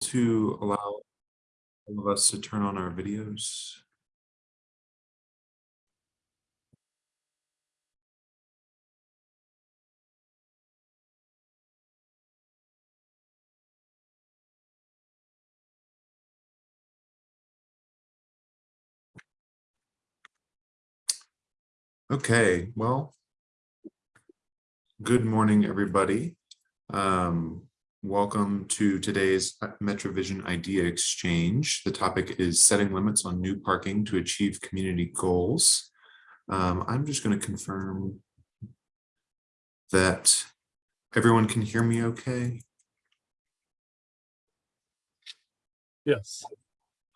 to allow all of us to turn on our videos? Okay, well, good morning, everybody. Um, welcome to today's MetroVision Idea Exchange. The topic is setting limits on new parking to achieve community goals. Um, I'm just going to confirm that everyone can hear me okay. Yes.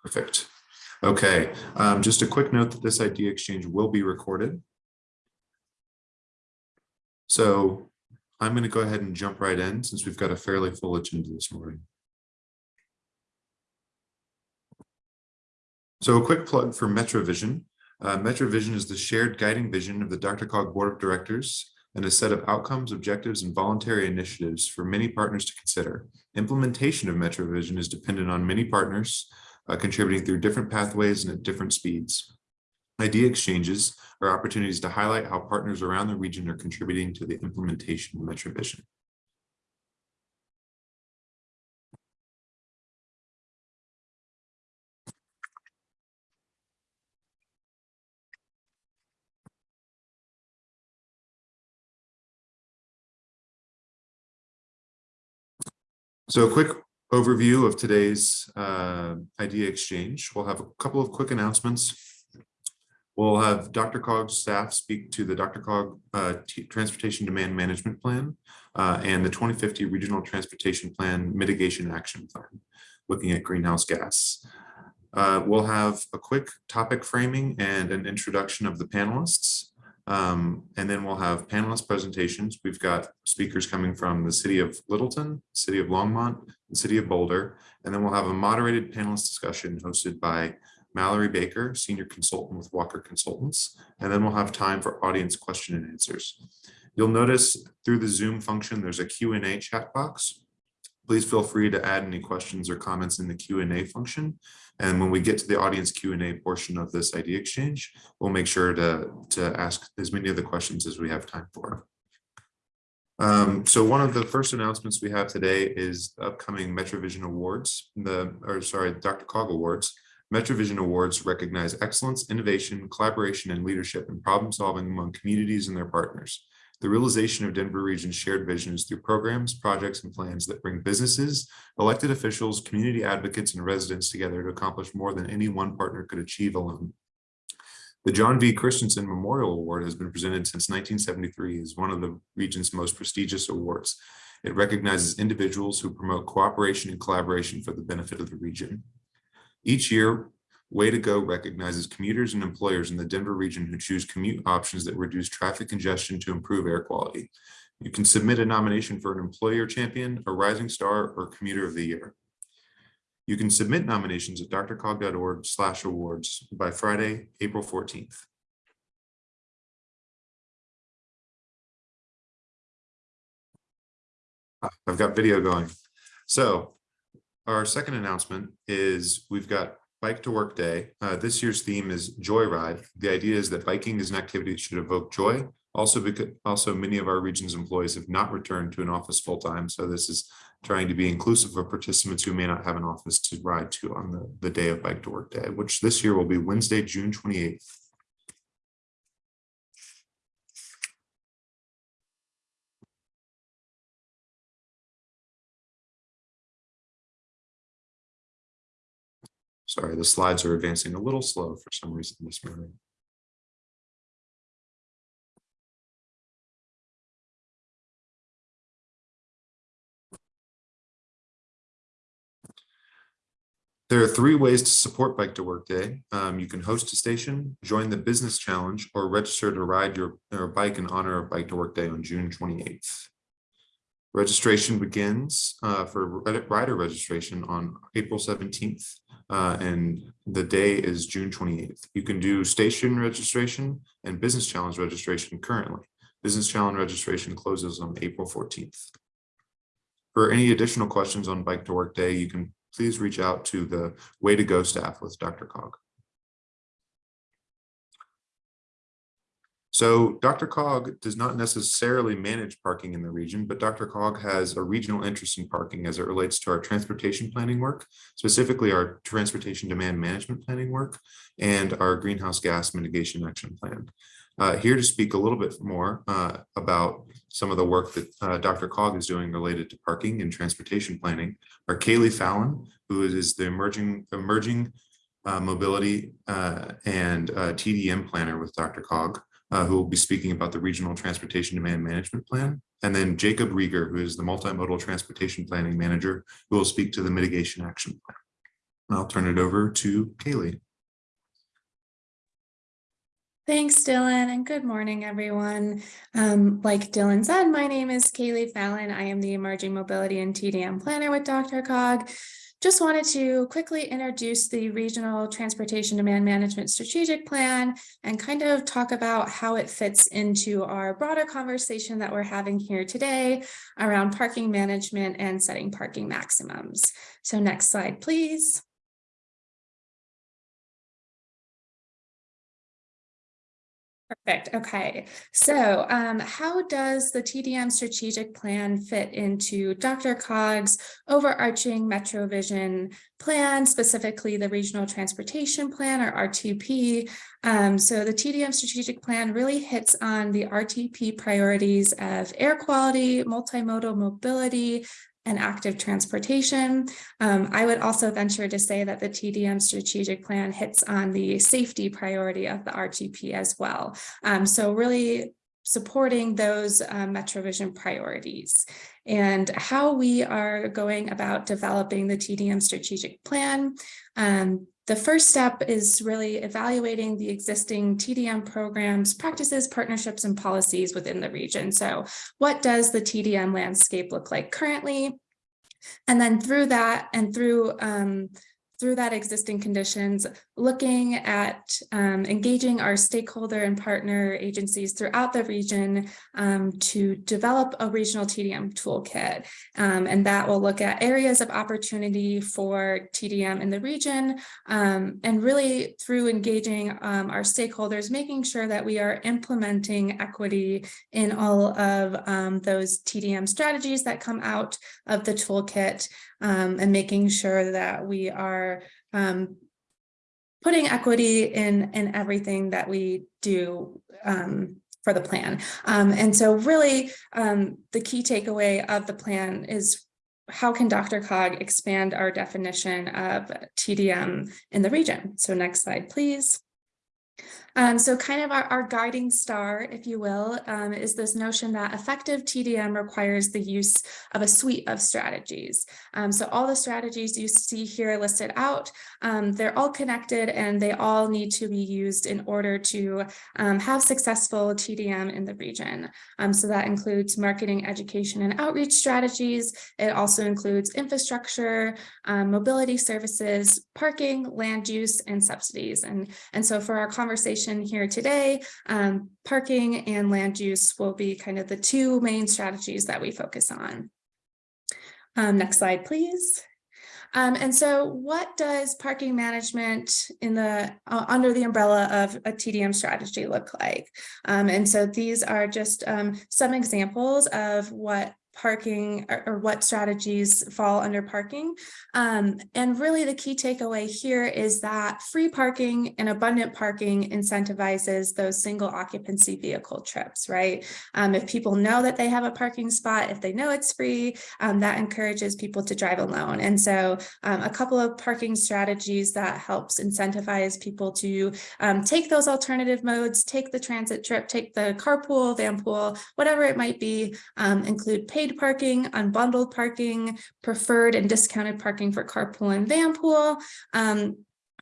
Perfect. Okay, um, just a quick note that this idea exchange will be recorded. So I'm going to go ahead and jump right in since we've got a fairly full agenda this morning. So a quick plug for MetroVision. Uh, MetroVision is the shared guiding vision of the DRCOG Board of Directors and a set of outcomes, objectives, and voluntary initiatives for many partners to consider. Implementation of MetroVision is dependent on many partners uh, contributing through different pathways and at different speeds. Idea exchanges are opportunities to highlight how partners around the region are contributing to the implementation of MetroVision. So a quick overview of today's uh, idea exchange. We'll have a couple of quick announcements We'll have DRCOG's staff speak to the DRCOG uh, Transportation Demand Management Plan uh, and the 2050 Regional Transportation Plan Mitigation Action Plan, looking at greenhouse gas. Uh, we'll have a quick topic framing and an introduction of the panelists. Um, and then we'll have panelist presentations. We've got speakers coming from the city of Littleton, city of Longmont, the city of Boulder, and then we'll have a moderated panelist discussion hosted by Mallory Baker, Senior Consultant with Walker Consultants, and then we'll have time for audience question and answers. You'll notice through the Zoom function, there's a Q&A chat box. Please feel free to add any questions or comments in the Q&A function. And when we get to the audience Q&A portion of this idea exchange, we'll make sure to, to ask as many of the questions as we have time for. Um, so one of the first announcements we have today is upcoming MetroVision Awards, the or sorry, DRCOG Awards. MetroVision Awards recognize excellence, innovation, collaboration, and leadership in problem solving among communities and their partners. The realization of Denver Region's shared vision is through programs, projects, and plans that bring businesses, elected officials, community advocates, and residents together to accomplish more than any one partner could achieve alone. The John V. Christensen Memorial Award has been presented since 1973 as one of the region's most prestigious awards. It recognizes individuals who promote cooperation and collaboration for the benefit of the region. Each year, Way to Go recognizes commuters and employers in the Denver region who choose commute options that reduce traffic congestion to improve air quality. You can submit a nomination for an employer champion, a rising star, or commuter of the year. You can submit nominations at drcog.org slash awards by Friday, April 14th. Ah, I've got video going. So our second announcement is we've got Bike to Work Day. Uh, this year's theme is Joyride. The idea is that biking is an activity that should evoke joy. Also, because also many of our region's employees have not returned to an office full time. So this is trying to be inclusive of participants who may not have an office to ride to on the, the day of Bike to Work Day, which this year will be Wednesday, June 28th. Sorry, the slides are advancing a little slow for some reason this morning. There are three ways to support Bike to Work Day. Um, you can host a station, join the business challenge, or register to ride your, your bike in honor of Bike to Work Day on June 28th. Registration begins uh, for rider registration on April 17th uh, and the day is June 28th. You can do station registration and business challenge registration currently. Business challenge registration closes on April 14th. For any additional questions on Bike to Work Day, you can please reach out to the Way to Go staff with DRCOG. So DRCOG does not necessarily manage parking in the region, but DRCOG has a regional interest in parking as it relates to our transportation planning work, specifically our transportation demand management planning work and our greenhouse gas mitigation action plan. Uh, here to speak a little bit more uh, about some of the work that uh, DRCOG is doing related to parking and transportation planning are Kaylee Fallon, who is the emerging emerging uh, mobility uh, and uh, TDM planner with DRCOG, uh, who will be speaking about the regional transportation demand management plan. And then Jacob Riger, who is the multimodal transportation planning manager, who will speak to the mitigation action plan. I'll turn it over to Kaylee. Thanks, Dylan, and good morning, everyone. Um, like Dylan said, my name is Kaylee Fallon. I am the Emerging Mobility and TDM Planner with DRCOG. Just wanted to quickly introduce the Regional Transportation Demand Management Strategic Plan and kind of talk about how it fits into our broader conversation that we're having here today around parking management and setting parking maximums. So next slide, please. Perfect. Okay. So um, how does the TDM strategic plan fit into DRCOG's overarching Metro Vision plan, specifically the Regional Transportation Plan or RTP? Um, so the TDM strategic plan really hits on the RTP priorities of air quality, multimodal mobility, and active transportation. Um, I would also venture to say that the TDM strategic plan hits on the safety priority of the RTP as well. Um, so really supporting those um, MetroVision priorities and how we are going about developing the TDM strategic plan. Um, the first step is really evaluating the existing TDM programs, practices, partnerships, and policies within the region. So what does the TDM landscape look like currently? And then through that and through um, through that existing conditions, looking at um, engaging our stakeholder and partner agencies throughout the region um, to develop a regional TDM toolkit. Um, and that will look at areas of opportunity for TDM in the region um, and really through engaging um, our stakeholders, making sure that we are implementing equity in all of um, those TDM strategies that come out of the toolkit and making sure that we are um, putting equity in, in everything that we do um, for the plan. Um, and so really um, the key takeaway of the plan is how can DRCOG expand our definition of TDM in the region? So next slide, please. Um, so kind of our, our, guiding star, if you will, um, is this notion that effective TDM requires the use of a suite of strategies. Um, so all the strategies you see here listed out, um, they're all connected and they all need to be used in order to um, have successful TDM in the region. Um, so that includes marketing, education, and outreach strategies. It also includes infrastructure, mobility services, parking, land use, and subsidies. And, and so for our conversation here today, um, parking and land use will be kind of the two main strategies that we focus on. Um, next slide, please. Um, and so what does parking management in the uh, under the umbrella of a TDM strategy look like? Um, and so these are just um, some examples of what parking or, or, what strategies fall under parking. Um, and really the key takeaway here is that free parking and abundant parking incentivizes those single occupancy vehicle trips, right? Um, if people know that they have a parking spot, if they know it's free, um, that encourages people to drive alone. And so um, a couple of parking strategies that helps incentivize people to um, take those alternative modes, take the transit trip, take the carpool, van pool, whatever it might be, um, include paid paid parking, unbundled parking, preferred and discounted parking for carpool and van pool, um,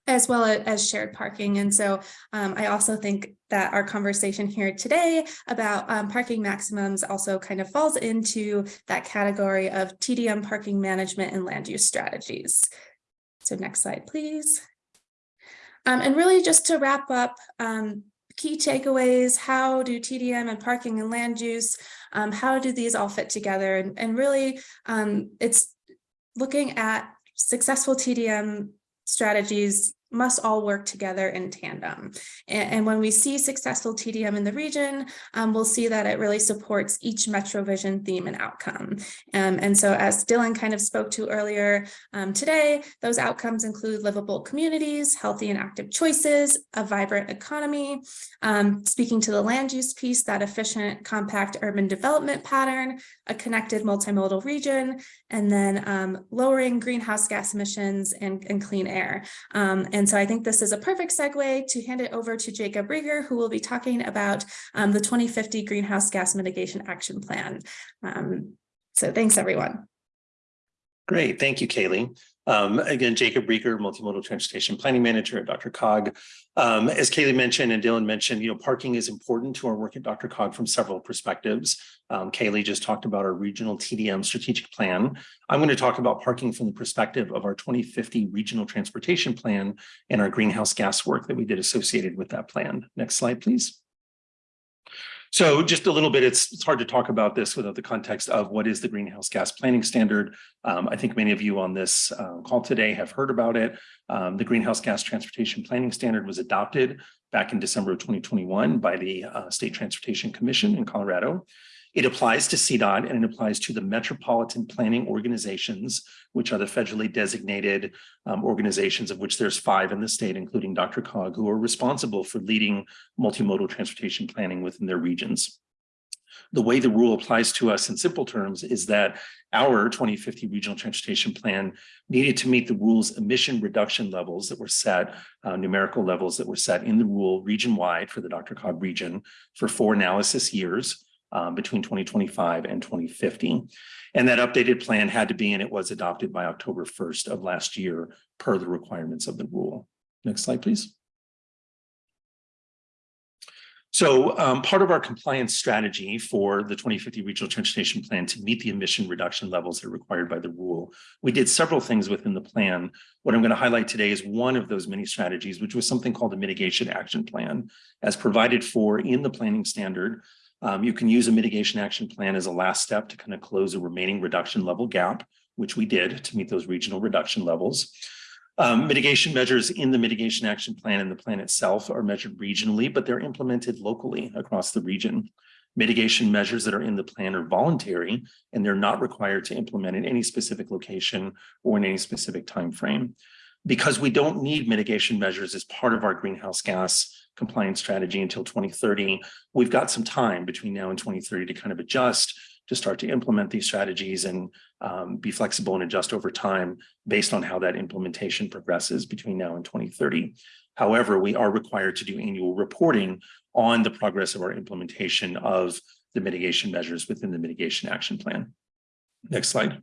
as well as shared parking. And so um, I also think that our conversation here today about um, parking maximums also kind of falls into that category of TDM parking management and land use strategies. So next slide, please. Um, and really just to wrap up, um, key takeaways, how do TDM and parking and land use, um, how do these all fit together? And, and really, um, it's looking at successful TDM strategies must all work together in tandem. And, and when we see successful TDM in the region, um, we'll see that it really supports each MetroVision theme and outcome. Um, and so as Dylan kind of spoke to earlier um, today, those outcomes include livable communities, healthy and active choices, a vibrant economy, um, speaking to the land use piece, that efficient compact urban development pattern, a connected multimodal region, and then um, lowering greenhouse gas emissions and, and clean air. Um, and so I think this is a perfect segue to hand it over to Jacob Riger, who will be talking about um, the 2050 Greenhouse Gas Mitigation Action Plan. Um, so thanks, everyone. Great, thank you, Kaylee. Um, again, Jacob Riger, Multimodal Transportation Planning Manager at DRCOG. Um, as Kaylee mentioned and Dylan mentioned, you know, parking is important to our work at DRCOG from several perspectives. Um, Kaylee just talked about our regional TDM strategic plan. I'm going to talk about parking from the perspective of our 2050 regional transportation plan and our greenhouse gas work that we did associated with that plan. Next slide, please. So just a little bit, it's, it's hard to talk about this without the context of what is the greenhouse gas planning standard. Um, I think many of you on this uh, call today have heard about it. Um, the greenhouse gas transportation planning standard was adopted back in December of 2021 by the uh, State Transportation Commission in Colorado. It applies to CDOT and it applies to the metropolitan planning organizations, which are the federally designated um, organizations of which there's five in the state, including DRCOG, who are responsible for leading multimodal transportation planning within their regions. The way the rule applies to us in simple terms is that our 2050 regional transportation plan needed to meet the rule's emission reduction levels that were set, uh, numerical levels that were set in the rule region-wide for the DRCOG region for four analysis years um, between 2025 and 2050. And that updated plan had to be, and it was adopted by October 1st of last year per the requirements of the rule. Next slide, please. So um, part of our compliance strategy for the 2050 Regional Transportation Plan to meet the emission reduction levels that are required by the rule, we did several things within the plan. What I'm going to highlight today is one of those many strategies, which was something called a mitigation action plan, as provided for in the planning standard um, you can use a mitigation action plan as a last step to kind of close a remaining reduction level gap, which we did to meet those regional reduction levels. Um, mitigation measures in the mitigation action plan and the plan itself are measured regionally, but they're implemented locally across the region. Mitigation measures that are in the plan are voluntary and they're not required to implement in any specific location or in any specific time frame. Because we don't need mitigation measures as part of our greenhouse gas compliance strategy until 2030. We've got some time between now and 2030 to kind of adjust, to start to implement these strategies and um, be flexible and adjust over time based on how that implementation progresses between now and 2030. However, we are required to do annual reporting on the progress of our implementation of the mitigation measures within the mitigation action plan. Next slide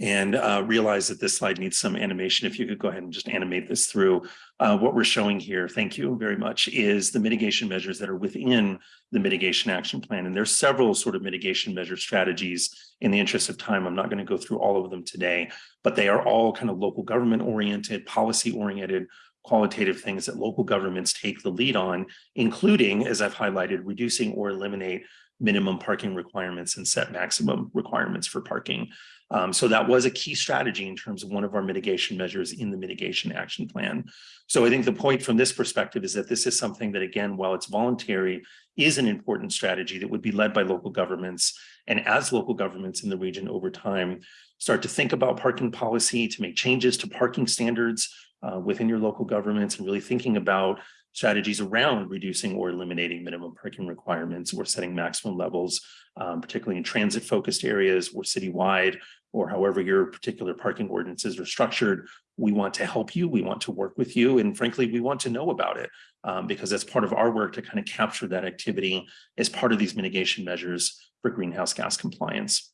and uh, realize that this slide needs some animation. If you could go ahead and just animate this through. Uh, what we're showing here, thank you very much, is the mitigation measures that are within the mitigation action plan. And there's several sort of mitigation measure strategies. In the interest of time, I'm not going to go through all of them today, but they are all kind of local government oriented, policy oriented, qualitative things that local governments take the lead on, including, as I've highlighted, reducing or eliminate minimum parking requirements and set maximum requirements for parking. Um, so that was a key strategy in terms of one of our mitigation measures in the mitigation action plan. So I think the point from this perspective is that this is something that, again, while it's voluntary, is an important strategy that would be led by local governments. And as local governments in the region over time start to think about parking policy, to make changes to parking standards uh, within your local governments and really thinking about strategies around reducing or eliminating minimum parking requirements or setting maximum levels, um, particularly in transit focused areas or citywide, or however your particular parking ordinances are structured. We want to help you. We want to work with you. And frankly, we want to know about it um, because that's part of our work to kind of capture that activity as part of these mitigation measures for greenhouse gas compliance.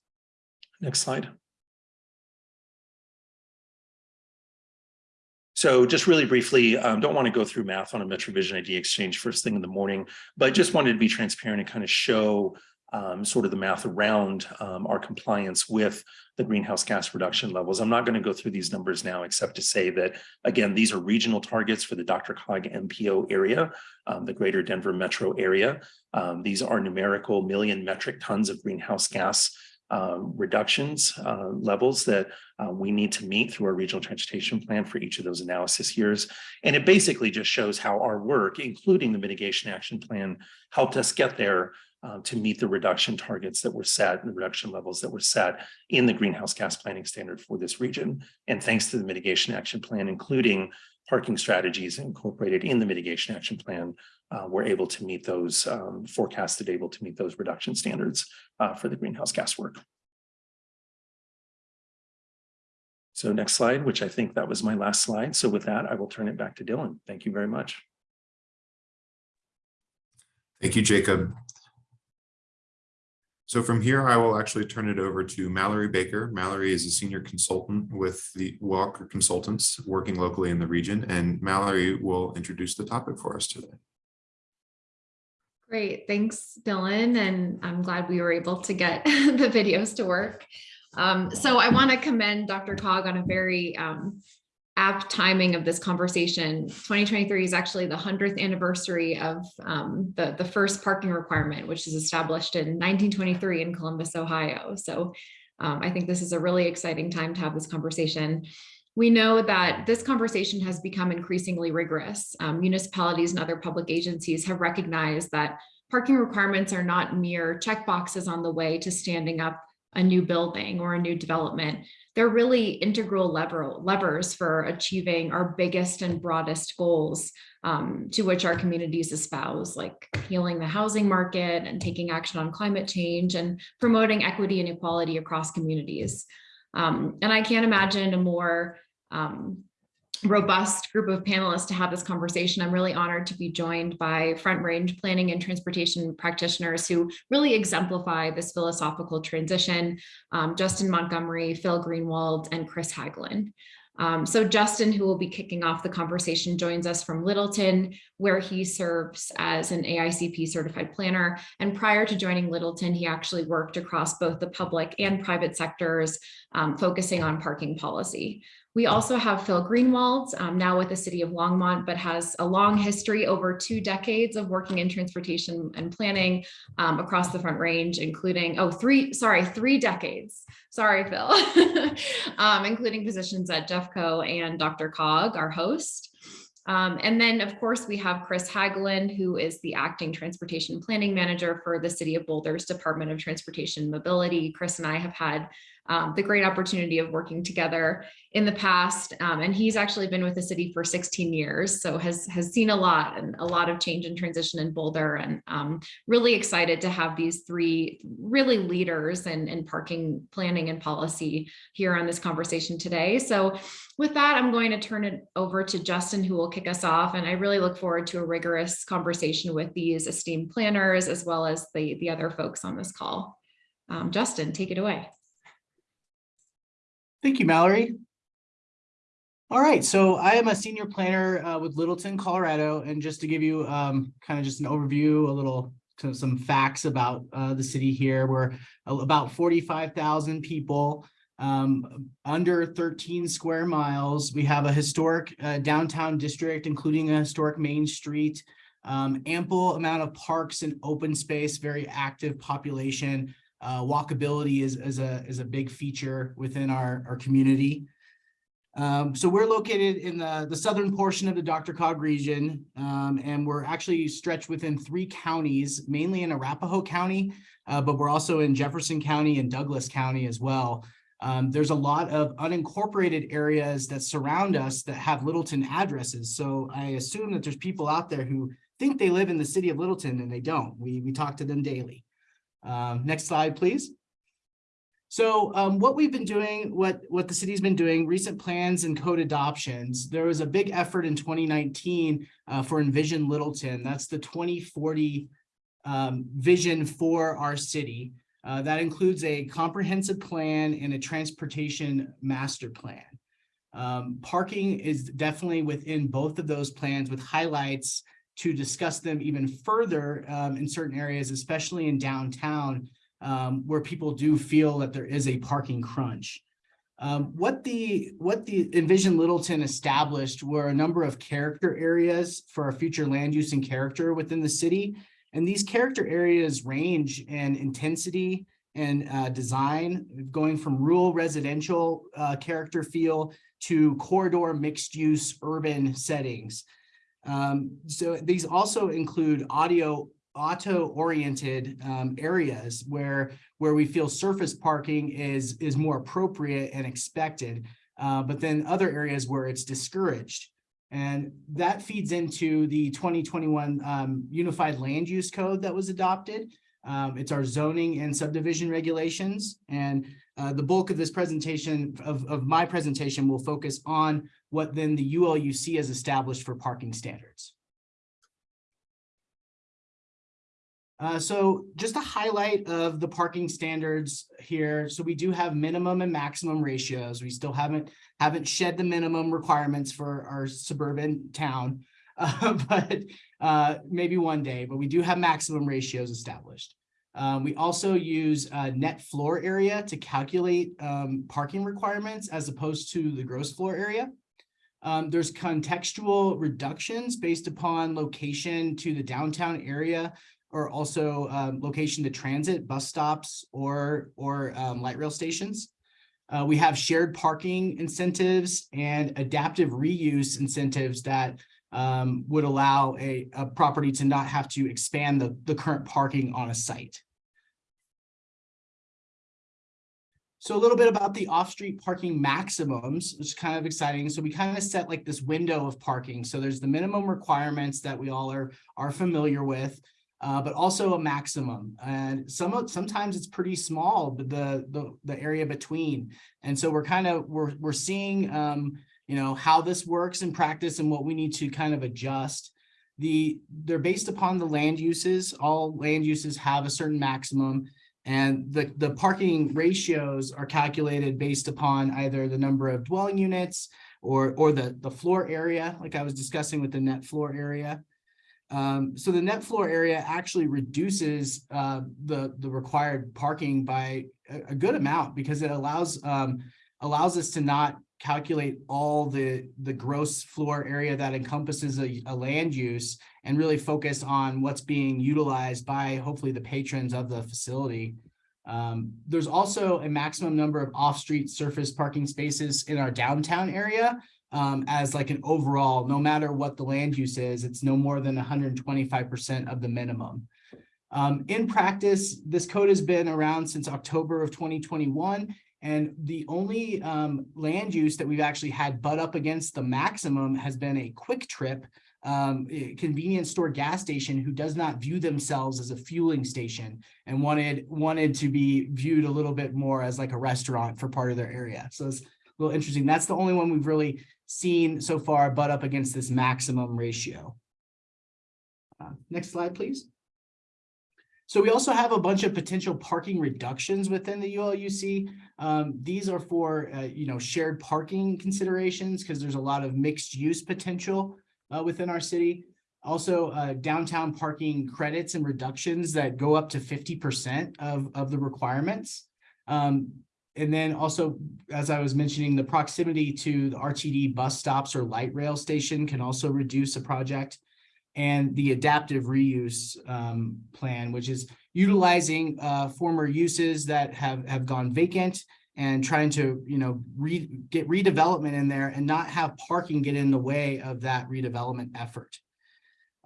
Next slide. So just really briefly, um, don't want to go through math on a MetroVision Idea Exchange first thing in the morning, but just wanted to be transparent and kind of show um, sort of the math around um, our compliance with the greenhouse gas reduction levels. I'm not going to go through these numbers now, except to say that, again, these are regional targets for the DRCOG MPO area, um, the greater Denver metro area. Um, these are numerical million metric tons of greenhouse gas um, reductions uh, levels that uh, we need to meet through our regional transportation plan for each of those analysis years. And it basically just shows how our work, including the mitigation action plan, helped us get there uh, to meet the reduction targets that were set and the reduction levels that were set in the greenhouse gas planning standard for this region. And thanks to the mitigation action plan, including parking strategies incorporated in the mitigation action plan, uh, we're able to meet those um, forecasted able to meet those reduction standards uh, for the greenhouse gas work. So next slide, which I think that was my last slide. So with that, I will turn it back to Dylan. Thank you very much. Thank you, Jacob. So from here, I will actually turn it over to Mallory Baker. Mallory is a senior consultant with the Walker Consultants working locally in the region, and Mallory will introduce the topic for us today. Great, thanks, Dylan, and I'm glad we were able to get the videos to work. Um, so I want to commend DRCOG on a very um, apt timing of this conversation. 2023 is actually the 100th anniversary of um, the, the first parking requirement, which is established in 1923 in Columbus, Ohio. So um, I think this is a really exciting time to have this conversation. We know that this conversation has become increasingly rigorous. Um, municipalities and other public agencies have recognized that parking requirements are not mere check boxes on the way to standing up a new building or a new development. They're really integral lever, levers for achieving our biggest and broadest goals um, to which our communities espouse, like healing the housing market and taking action on climate change and promoting equity and equality across communities. Um, and I can't imagine a more um, robust group of panelists to have this conversation. I'm really honored to be joined by Front Range planning and transportation practitioners who really exemplify this philosophical transition, um, Justin Montgomery, Phil Greenwald, and Chris Hagelin. Um, so Justin, who will be kicking off the conversation, joins us from Littleton, where he serves as an AICP certified planner. And prior to joining Littleton, he actually worked across both the public and private sectors, um, focusing on parking policy. We also have Phil Greenwald, um, now with the city of Longmont, but has a long history over two decades of working in transportation and planning um, across the Front Range, including, oh, three, sorry, three decades. Sorry, Phil, um, including positions at Jeffco and DRCOG, our host. Um, and then, of course, we have Chris Hagelin, who is the acting transportation planning manager for the City of Boulder's Department of Transportation Mobility. Chris and I have had um, the great opportunity of working together in the past. Um, and he's actually been with the city for 16 years, so has, has seen a lot and a lot of change and transition in Boulder and um, really excited to have these three really leaders in, in parking planning and policy here on this conversation today. So with that, I'm going to turn it over to Justin, who will kick us off. And I really look forward to a rigorous conversation with these esteemed planners, as well as the, the other folks on this call. Um, Justin, take it away. Thank you, Mallory. All right, so I am a senior planner uh, with Littleton, Colorado, and just to give you um, kind of just an overview, a little some facts about uh, the city here. We're about 45,000 people, um, under 13 square miles. We have a historic uh, downtown district, including a historic Main Street, um, ample amount of parks and open space, very active population. Uh, walkability is, is, a, is a big feature within our, our community. Um, so we're located in the, the southern portion of the DRCOG region, um, and we're actually stretched within three counties, mainly in Arapahoe County, uh, but we're also in Jefferson County and Douglas County as well. Um, there's a lot of unincorporated areas that surround us that have Littleton addresses. So I assume that there's people out there who think they live in the city of Littleton and they don't. We, we talk to them daily. Um, next slide, please. So um, what we've been doing, what, what the city's been doing, recent plans and code adoptions, there was a big effort in 2019 uh, for Envision Littleton. That's the 2040 um, vision for our city. Uh, that includes a comprehensive plan and a transportation master plan. Um, parking is definitely within both of those plans with highlights to discuss them even further um, in certain areas, especially in downtown, um, where people do feel that there is a parking crunch. Um, what the what the Envision Littleton established were a number of character areas for our future land use and character within the city. And these character areas range in intensity and uh, design, going from rural residential uh, character feel to corridor mixed-use urban settings. Um, so these also include audio, auto-oriented um, areas where, where we feel surface parking is, is more appropriate and expected. Uh, but then other areas where it's discouraged. And that feeds into the twenty twenty-one um, Unified Land Use Code that was adopted. Um, it's our zoning and subdivision regulations. And uh, the bulk of this presentation, of, of my presentation will focus on what then the ULUC has established for parking standards. Uh, so just a highlight of the parking standards here. So we do have minimum and maximum ratios. We still haven't haven't shed the minimum requirements for our suburban town, uh, but uh, maybe one day. But we do have maximum ratios established. Um, we also use uh, net floor area to calculate um, parking requirements as opposed to the gross floor area. Um, there's contextual reductions based upon location to the downtown area or also um, location to transit, bus stops, or, or um, light rail stations. Uh, we have shared parking incentives and adaptive reuse incentives that um, would allow a, a property to not have to expand the, the current parking on a site. So a little bit about the off-street parking maximums, which is kind of exciting. So we kind of set like this window of parking. So there's the minimum requirements that we all are, are familiar with uh, but also a maximum. And some sometimes it's pretty small, but the, the the area between. And so we're kind of we're we're seeing um, you know how this works in practice and what we need to kind of adjust. The they're based upon the land uses. All land uses have a certain maximum. And the, the parking ratios are calculated based upon either the number of dwelling units or, or the, the floor area, like I was discussing with the net floor area. Um, so the net floor area actually reduces uh, the, the required parking by a, a good amount because it allows um, allows us to not calculate all the, the gross floor area that encompasses a, a land use and really focus on what's being utilized by hopefully the patrons of the facility. Um, there's also a maximum number of off-street surface parking spaces in our downtown area um, as like an overall, no matter what the land use is, it's no more than 125% of the minimum. Um, in practice, this code has been around since October of 2021. And the only um, land use that we've actually had butt up against the maximum has been a QuikTrip um, convenience store gas station who does not view themselves as a fueling station and wanted wanted to be viewed a little bit more as like a restaurant for part of their area. So it's a little interesting. That's the only one we've really seen so far butt up against this maximum ratio. Uh, next slide, please. So we also have a bunch of potential parking reductions within the ULUC. Um, these are for, uh, you know, shared parking considerations because there's a lot of mixed use potential uh, within our city. Also, uh, downtown parking credits and reductions that go up to 50% of, of the requirements. Um, and then also, as I was mentioning, the proximity to the RTD bus stops or light rail station can also reduce a project. And the adaptive reuse um, plan, which is utilizing uh, former uses that have, have gone vacant and trying to, you know, re get redevelopment in there and not have parking get in the way of that redevelopment effort.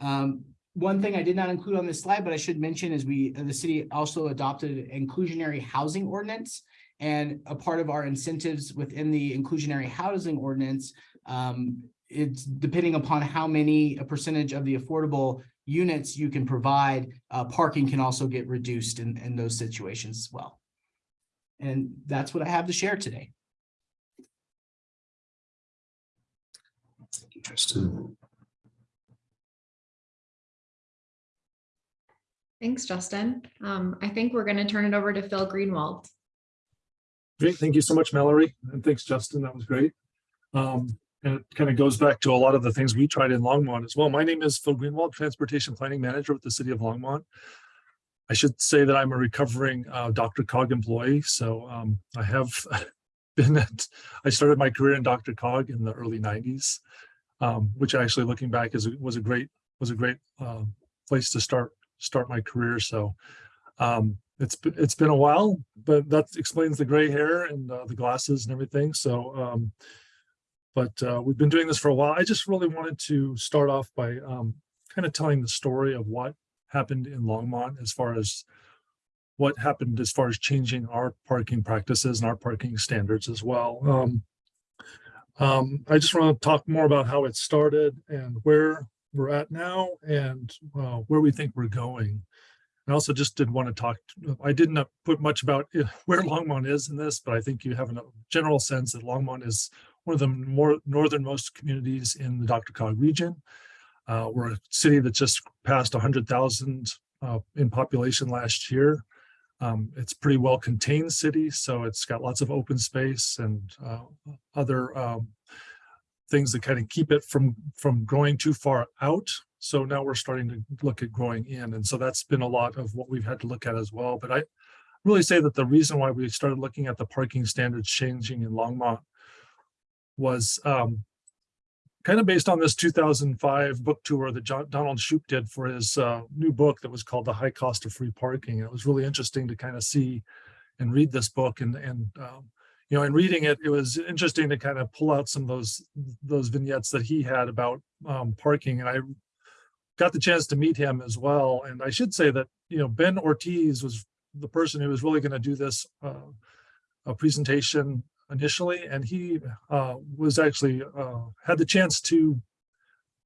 Um, one thing I did not include on this slide, but I should mention is we, the city also adopted an inclusionary housing ordinance. And a part of our incentives within the inclusionary housing ordinance, um, it's depending upon how many, a percentage of the affordable units you can provide, uh, parking can also get reduced in, in those situations as well. And that's what I have to share today. Thank you, Justin. Thanks, Justin. Um, I think we're going to turn it over to Phil Greenwald. Great. Thank you so much, Mallory. And thanks, Justin. That was great. Um, and it kind of goes back to a lot of the things we tried in Longmont as well. My name is Phil Greenwald, Transportation Planning Manager with the City of Longmont. I should say that I'm a recovering uh, DRCOG employee. So um, I have been at, I started my career in DRCOG in the early 90s, um, which actually looking back is was a great was a great uh, place to start start my career. So um, it's, it's been a while, but that explains the gray hair and uh, the glasses and everything. So, um, but uh, we've been doing this for a while. I just really wanted to start off by um, kind of telling the story of what happened in Longmont as far as what happened as far as changing our parking practices and our parking standards as well. Um, um, I just want to talk more about how it started and where we're at now and uh, where we think we're going. I also just did want to talk, I didn't put much about uh, where Longmont is in this, but I think you have a general sense that Longmont is one of the more northernmost communities in the DRCOG region. Uh, we're a city that just passed 100,000 uh, in population last year. Um, it's pretty well contained city, so it's got lots of open space and uh, other um, things that kind of keep it from from growing too far out. So now we're starting to look at growing in, and so that's been a lot of what we've had to look at as well. But I really say that the reason why we started looking at the parking standards changing in Longmont was um, kind of based on this 2005 book tour that John, Donald Shoup did for his uh, new book that was called The High Cost of Free Parking. And it was really interesting to kind of see and read this book and, and um, you know, in reading it, it was interesting to kind of pull out some of those those vignettes that he had about um, parking. And I got the chance to meet him as well. And I should say that, you know, Ben Ortiz was the person who was really going to do this uh, a presentation initially, and he uh, was actually uh, had the chance to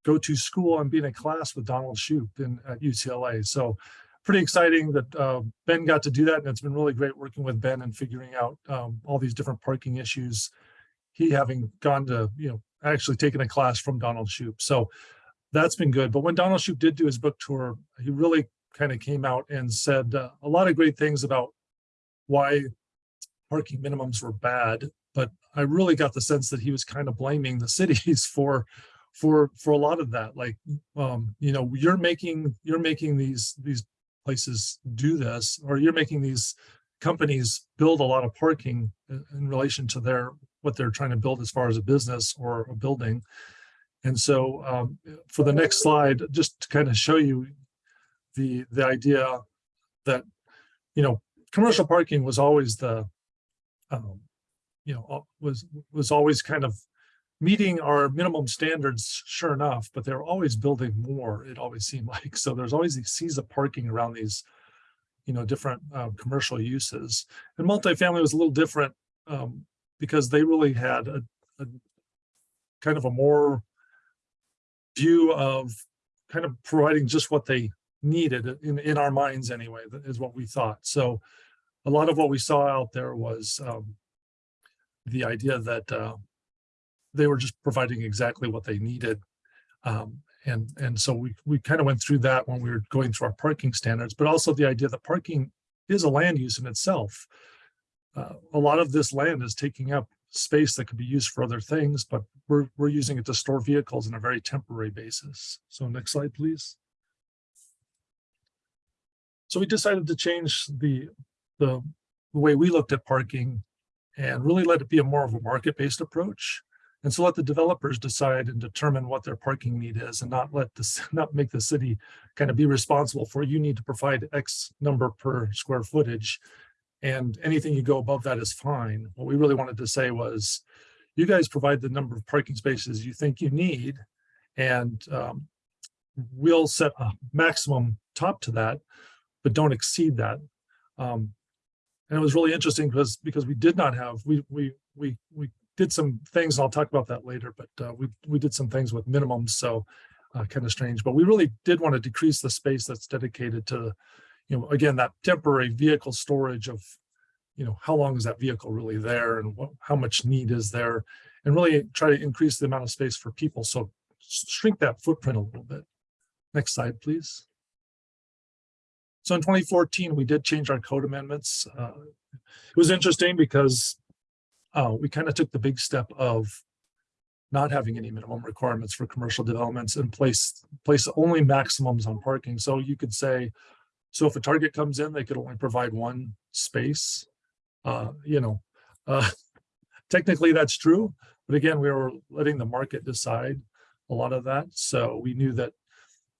go to school and be in a class with Donald Shoup in at UCLA. So pretty exciting that uh, Ben got to do that, and it's been really great working with Ben and figuring out um, all these different parking issues. He having gone to you know actually taken a class from Donald Shoup, so that's been good. But when Donald Shoup did do his book tour, he really kind of came out and said uh, a lot of great things about why parking minimums were bad, but I really got the sense that he was kind of blaming the cities for for for a lot of that. Like, um, you know, you're making you're making these these places do this, or you're making these companies build a lot of parking in, relation to their what they're trying to build as far as a business or a building. And so um, for the next slide, just to kind of show you the the idea that you know commercial parking was always the um, you know, uh, was, was always kind of meeting our minimum standards, sure enough, but they're always building more, it always seemed like. So there's always these seas of parking around these, you know, different uh, commercial uses. And multifamily was a little different um, because they really had a, a kind of a more view of kind of providing just what they needed in, in our minds anyway, that is what we thought. So a lot of what we saw out there was um, the idea that uh, they were just providing exactly what they needed. Um, and, and so we, we kind of went through that when we were going through our parking standards, but also the idea that parking is a land use in itself. Uh, a lot of this land is taking up space that could be used for other things, but we're, we're using it to store vehicles on a very temporary basis. So next slide, please. So we decided to change the, the way we looked at parking and really let it be a more of a market-based approach. And so let the developers decide and determine what their parking need is and not let this, not make the city kind of be responsible for you need to provide X number per square footage. And anything you go above that is fine. What we really wanted to say was, you guys provide the number of parking spaces you think you need. And um, we'll set a maximum top to that, but don't exceed that. Um, and it was really interesting because because we did not have we we we we did some things. And I'll talk about that later, but uh, we we did some things with minimums, so uh, kind of strange. But we really did want to decrease the space that's dedicated to, you know, again that temporary vehicle storage of, you know, how long is that vehicle really there and what, how much need is there, and really try to increase the amount of space for people. So shrink that footprint a little bit. Next slide, please. So in 2014, we did change our code amendments. Uh, it was interesting because uh, we kind of took the big step of not having any minimum requirements for commercial developments and place place only maximums on parking. So you could say, so if a target comes in, they could only provide one space. Uh, you know, uh, technically that's true, but again, we were letting the market decide a lot of that. So we knew that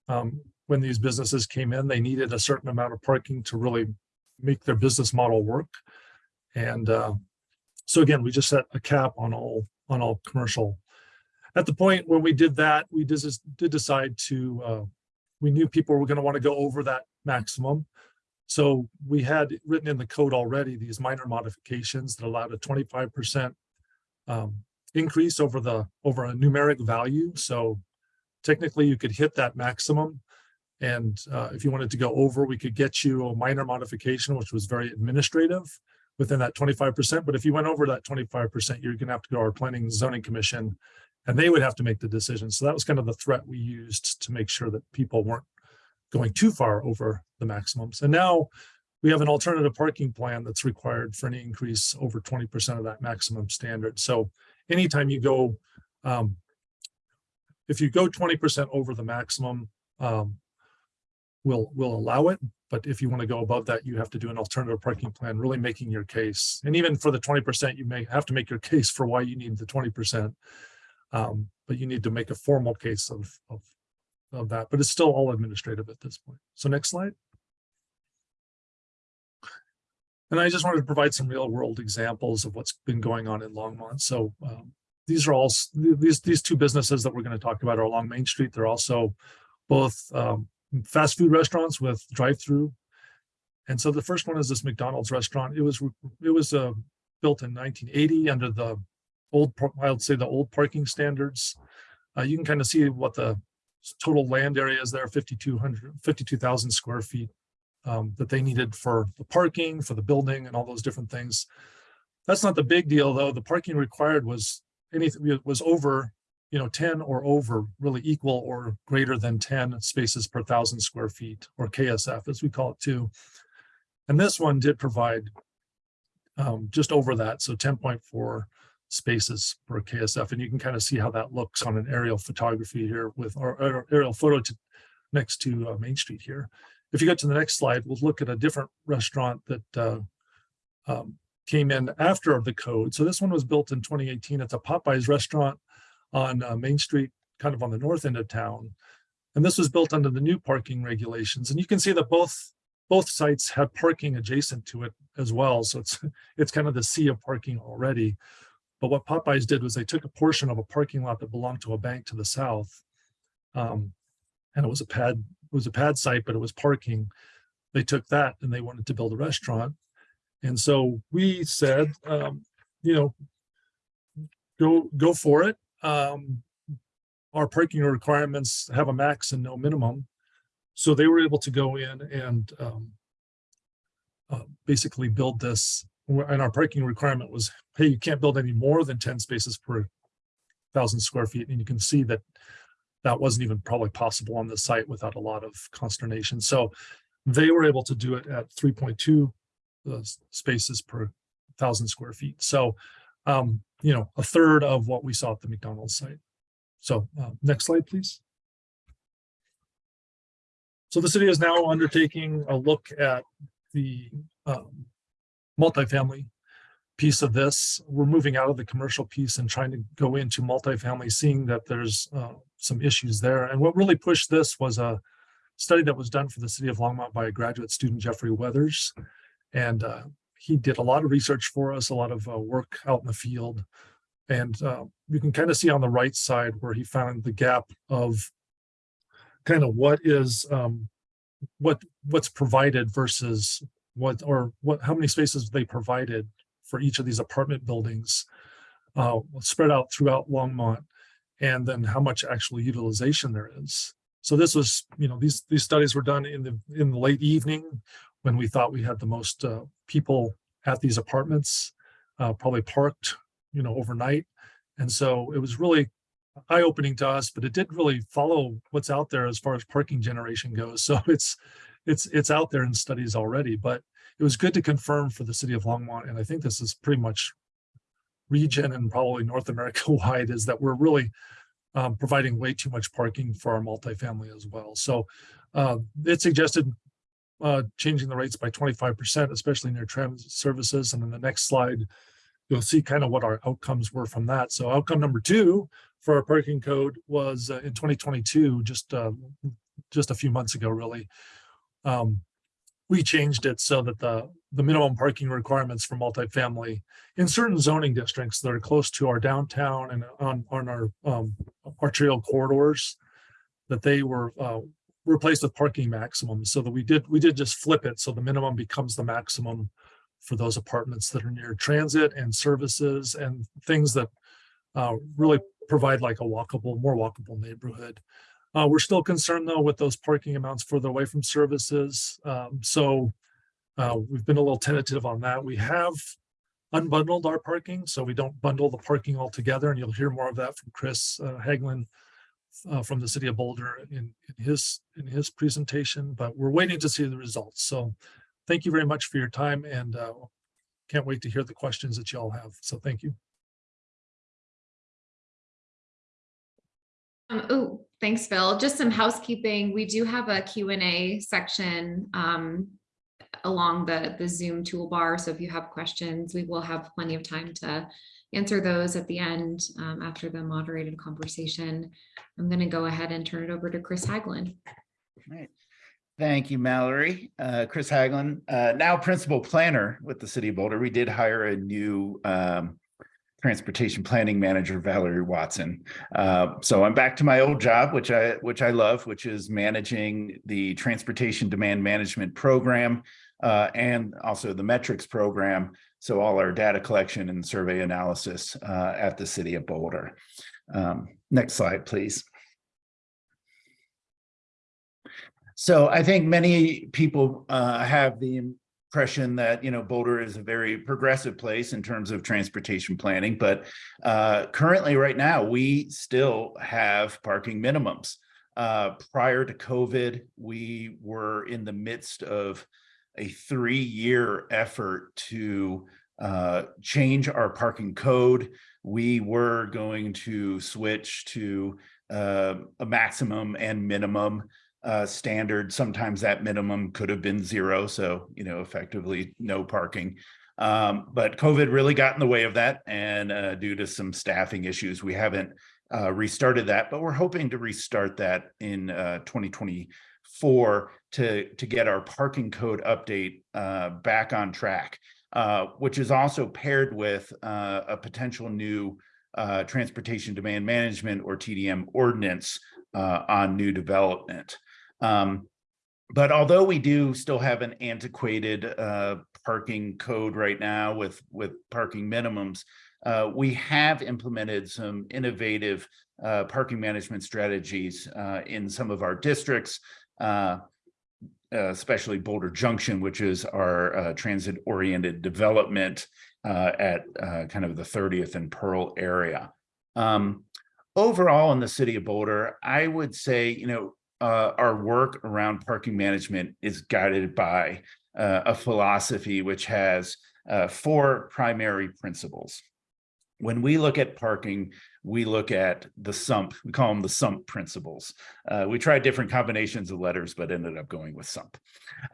um, when these businesses came in, they needed a certain amount of parking to really make their business model work. And uh, so again, we just set a cap on all, on all commercial. At the point when we did that, we did, did decide to, uh, we knew people were going to want to go over that maximum. So we had written in the code already these minor modifications that allowed a twenty-five percent um, increase over the, over a numeric value. So technically you could hit that maximum. And uh, if you wanted to go over, we could get you a minor modification, which was very administrative within that twenty-five percent. But if you went over that twenty-five percent, you're gonna have to go to our planning and zoning commission and they would have to make the decision. So that was kind of the threat we used to make sure that people weren't going too far over the maximums. And now we have an alternative parking plan that's required for any increase over twenty percent of that maximum standard. So anytime you go, um, if you go twenty percent over the maximum, um, we'll, we'll allow it. But if you want to go above that, you have to do an alternative parking plan, really making your case. And even for the twenty percent, you may have to make your case for why you need the twenty percent. Um, but you need to make a formal case of, of, of that, but it's still all administrative at this point. So next slide. And I just wanted to provide some real world examples of what's been going on in Longmont. So um, these are all, these, these two businesses that we're going to talk about are along Main Street. They're also both um, fast food restaurants with drive-through. And so the first one is this McDonald's restaurant. It was, it was uh, built in 1980 under the old, I would say the old parking standards. Uh, you can kind of see what the total land area is there, 5,200, 52,000 square feet um, that they needed for the parking, for the building and all those different things. That's not the big deal, though. The parking required was anything was over, you know, 10 or over, really equal or greater than 10 spaces per thousand square feet or KSF as we call it too. And this one did provide um, just over that, so 10.4 spaces per KSF. And you can kind of see how that looks on an aerial photography here with our aerial photo to, next to uh, Main Street here. If you go to the next slide, we'll look at a different restaurant that uh, um, came in after the code. So this one was built in 2018. It's a Popeyes restaurant on uh, Main Street, kind of on the north end of town. And this was built under the new parking regulations. And you can see that both both sites have parking adjacent to it as well. So it's it's kind of the sea of parking already. But what Popeyes did was they took a portion of a parking lot that belonged to a bank to the south. Um, and it was a pad, it was a pad site, but it was parking. They took that and they wanted to build a restaurant. And so we said, um, you know, go, go for it. Um, our parking requirements have a max and no minimum. So they were able to go in and um, uh, basically build this. And our parking requirement was, hey, you can't build any more than 10 spaces per thousand square feet. And you can see that that wasn't even probably possible on the site without a lot of consternation. So they were able to do it at 3.2 uh, spaces per thousand square feet. So, um, you know, a third of what we saw at the McDonald's site. So uh, next slide, please. So the city is now undertaking a look at the um, multifamily piece of this. We're moving out of the commercial piece and trying to go into multifamily, seeing that there's uh, some issues there. And what really pushed this was a study that was done for the city of Longmont by a graduate student, Jeffrey Weathers. And uh, he did a lot of research for us, a lot of uh, work out in the field. And uh, you can kind of see on the right side where he found the gap of kind of what is um, what what's provided versus what or what how many spaces they provided for each of these apartment buildings uh, spread out throughout Longmont, and then how much actual utilization there is. So this was, you know, these these studies were done in the in the late evening when we thought we had the most uh, people at these apartments, uh, probably parked, you know, overnight, and so it was really eye-opening to us, but it did really follow what's out there as far as parking generation goes. So it's it's it's out there in studies already, but it was good to confirm for the city of Longmont, and I think this is pretty much region and probably North America wide, is that we're really um, providing way too much parking for our multifamily as well. So uh, it suggested uh, changing the rates by 25%, especially near transit services. And in the next slide, you'll see kind of what our outcomes were from that. So outcome number two for our parking code was uh, in 2022, just uh, just a few months ago, really. Um, we changed it so that the, the minimum parking requirements for multifamily in certain zoning districts that are close to our downtown and on, on our, um, arterial corridors, that they were, uh, replaced with parking maximums so that we did, we did just flip it. So the minimum becomes the maximum for those apartments that are near transit and services and things that uh, really provide like a walkable, more walkable neighborhood. Uh, we're still concerned though with those parking amounts further away from services. Um, so uh, we've been a little tentative on that. We have unbundled our parking, so we don't bundle the parking all together, and you'll hear more of that from Chris uh, Hagelin uh, from the city of Boulder in, in his in his presentation, but we're waiting to see the results. So thank you very much for your time and uh, can't wait to hear the questions that you all have. So thank you. Um, oh, thanks, Phil. Just some housekeeping. We do have a Q and A section um, along the, the Zoom toolbar. So if you have questions, we will have plenty of time to answer those at the end um, after the moderated conversation. I'm going to go ahead and turn it over to Chris Hagelin. Right. Thank you, Mallory. Uh, Chris Hagelin, uh, now principal planner with the city of Boulder. We did hire a new um, transportation planning manager, Valerie Watson. Uh, so I'm back to my old job, which I which I love, which is managing the transportation demand management program uh, and also the metrics program. So all our data collection and survey analysis uh, at the city of Boulder. Um, next slide, please. So I think many people uh, have the impression that, you know, Boulder is a very progressive place in terms of transportation planning, but uh, currently right now, we still have parking minimums. Uh, prior to COVID, we were in the midst of a three-year effort to uh, change our parking code. We were going to switch to uh, a maximum and minimum uh, standard. Sometimes that minimum could have been zero. So, you know, effectively no parking. Um, but COVID really got in the way of that. And uh, due to some staffing issues, we haven't uh, restarted that, but we're hoping to restart that in uh, 2024 to, to get our parking code update uh, back on track, uh, which is also paired with uh, a potential new uh, transportation demand management or TDM ordinance uh, on new development. Um, but although we do still have an antiquated uh, parking code right now with, with parking minimums, we have implemented some innovative parking management strategies in some of our districts, uh, especially Boulder Junction, which is our uh, transit-oriented development at kind of the 30th and Pearl area. Um, overall in the city of Boulder, I would say, you know, uh, our work around parking management is guided by uh, a philosophy which has uh, four primary principles. When we look at parking, we look at the SUMP, we call them the SUMP principles. Uh, we tried different combinations of letters, but ended up going with SUMP.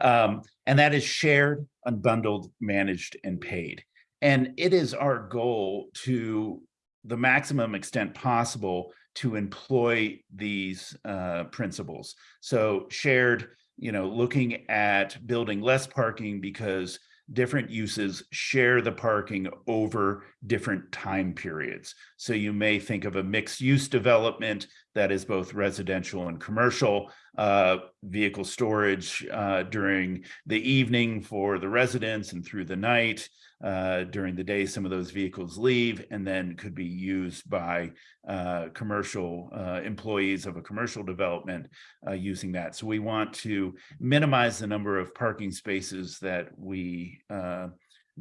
Um, and that is shared, unbundled, managed, and paid. And it is our goal to the maximum extent possible to employ these uh, principles. So shared, you know, looking at building less parking because different uses share the parking over different time periods. So you may think of a mixed use development that is both residential and commercial, uh, vehicle storage uh, during the evening for the residents and through the night, uh, during the day, some of those vehicles leave and then could be used by uh, commercial uh, employees of a commercial development uh, using that. So we want to minimize the number of parking spaces that we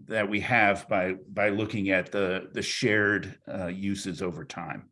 that we have by by looking at the the shared uses over time.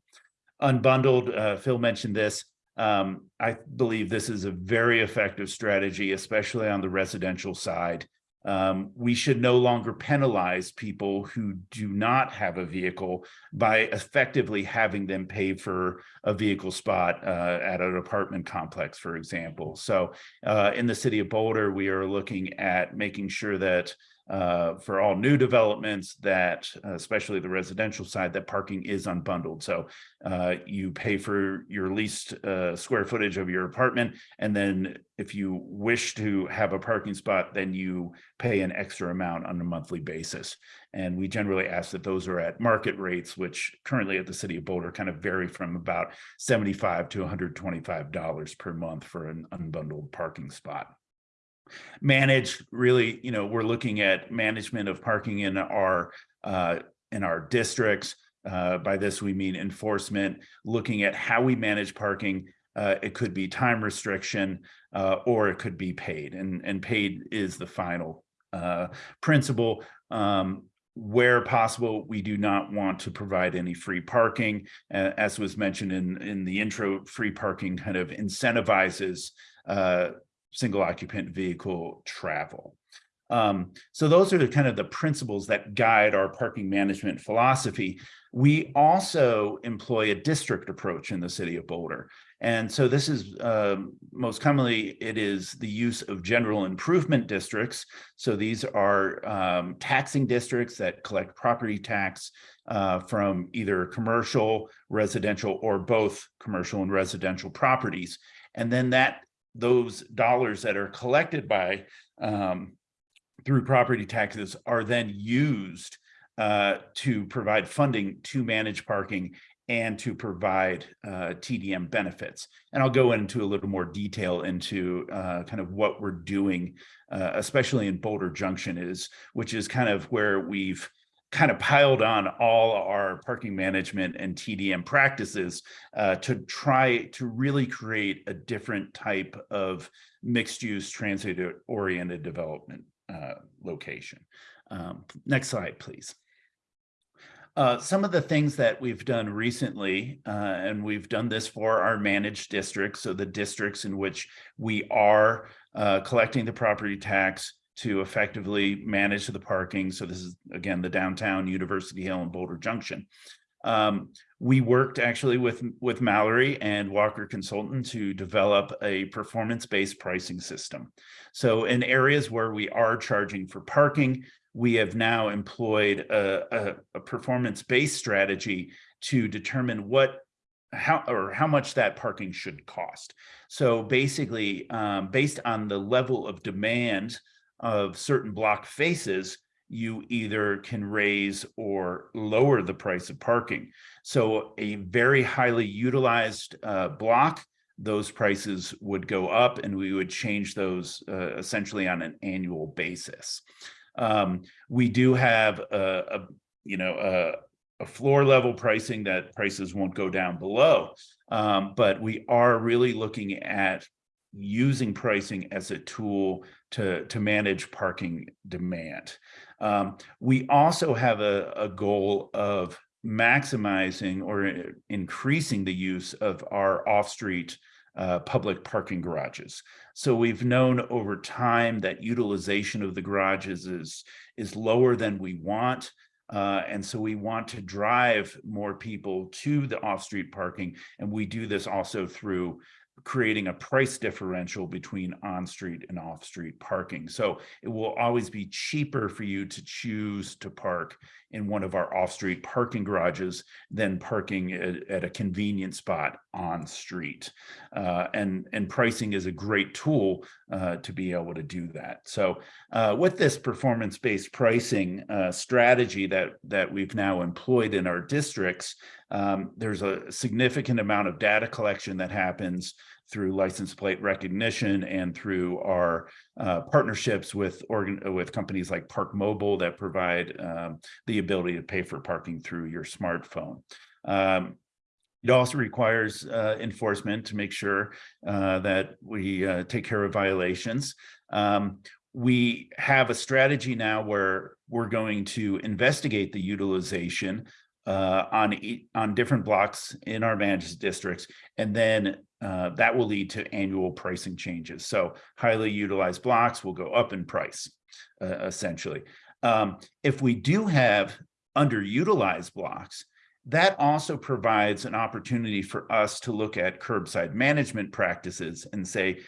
Unbundled, Phil mentioned this. Um, I believe this is a very effective strategy, especially on the residential side. Um, we should no longer penalize people who do not have a vehicle by effectively having them pay for a vehicle spot uh, at an apartment complex, for example. So uh, in the city of Boulder, we are looking at making sure that uh, for all new developments that, uh, especially the residential side, that parking is unbundled. So uh, you pay for your leased uh, square footage of your apartment, and then if you wish to have a parking spot, then you pay an extra amount on a monthly basis. And we generally ask that those are at market rates, which currently at the city of Boulder kind of vary from about 75 to $125 per month for an unbundled parking spot manage really you know we're looking at management of parking in our uh in our districts. Uh by this we mean enforcement looking at how we manage parking. Uh it could be time restriction uh or it could be paid and and paid is the final uh principle. Um where possible, we do not want to provide any free parking. As was mentioned in, in the intro, free parking kind of incentivizes uh, single occupant vehicle travel. Um, so those are the kind of the principles that guide our parking management philosophy. We also employ a district approach in the city of Boulder. And so this is um, most commonly, it is the use of general improvement districts. So these are um, taxing districts that collect property tax uh, from either commercial, residential, or both commercial and residential properties. And then that those dollars that are collected by um, through property taxes are then used uh, to provide funding to manage parking and to provide uh, TDM benefits. And I'll go into a little more detail into uh, kind of what we're doing, uh, especially in Boulder Junction is, which is kind of where we've kind of piled on all our parking management and TDM practices uh, to try to really create a different type of mixed use transit oriented development uh, location. Um, next slide, please. Uh, some of the things that we've done recently, uh, and we've done this for our managed districts, so the districts in which we are uh, collecting the property tax to effectively manage the parking. So this is, again, the downtown University Hill and Boulder Junction. Um, we worked actually with, with Mallory and Walker Consultant to develop a performance-based pricing system. So in areas where we are charging for parking, we have now employed a, a, a performance-based strategy to determine what how or how much that parking should cost. So basically, um, based on the level of demand of certain block faces, you either can raise or lower the price of parking. So a very highly utilized uh, block, those prices would go up and we would change those uh, essentially on an annual basis. Um, we do have a, a you know, a, a, floor level pricing that prices won't go down below, um, but we are really looking at using pricing as a tool to, to manage parking demand. Um, we also have a, a goal of maximizing or increasing the use of our off-street uh, public parking garages. So we've known over time that utilization of the garages is, is lower than we want. Uh, and so we want to drive more people to the off-street parking. And we do this also through creating a price differential between on-street and off-street parking. So it will always be cheaper for you to choose to park in one of our off-street parking garages than parking at, at a convenient spot on street. Uh, and, and pricing is a great tool uh, to be able to do that. So uh, with this performance-based pricing uh, strategy that, that we've now employed in our districts, um, there's a significant amount of data collection that happens through license plate recognition and through our uh, partnerships with organ with companies like ParkMobile that provide um, the ability to pay for parking through your smartphone. Um, it also requires uh, enforcement to make sure uh, that we uh, take care of violations. Um, we have a strategy now where we're going to investigate the utilization uh, on on different blocks in our managed districts, and then uh, that will lead to annual pricing changes. So highly utilized blocks will go up in price, uh, essentially. Um, if we do have underutilized blocks, that also provides an opportunity for us to look at curbside management practices and say,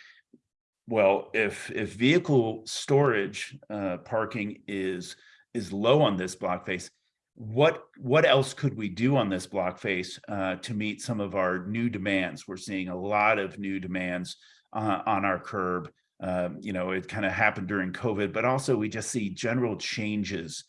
well, if if vehicle storage uh, parking is is low on this block face, what what else could we do on this block face uh, to meet some of our new demands? We're seeing a lot of new demands uh, on our curb. Um, you know, it kind of happened during COVID, but also we just see general changes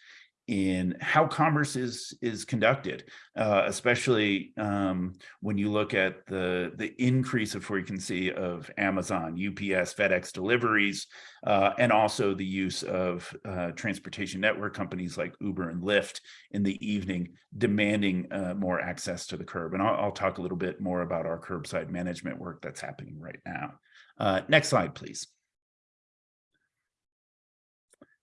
in how commerce is is conducted, uh, especially um, when you look at the the increase of frequency of Amazon, UPS, FedEx deliveries, uh, and also the use of uh, transportation network companies like Uber and Lyft in the evening, demanding uh, more access to the curb. And I'll, I'll talk a little bit more about our curbside management work that's happening right now. Uh, next slide, please.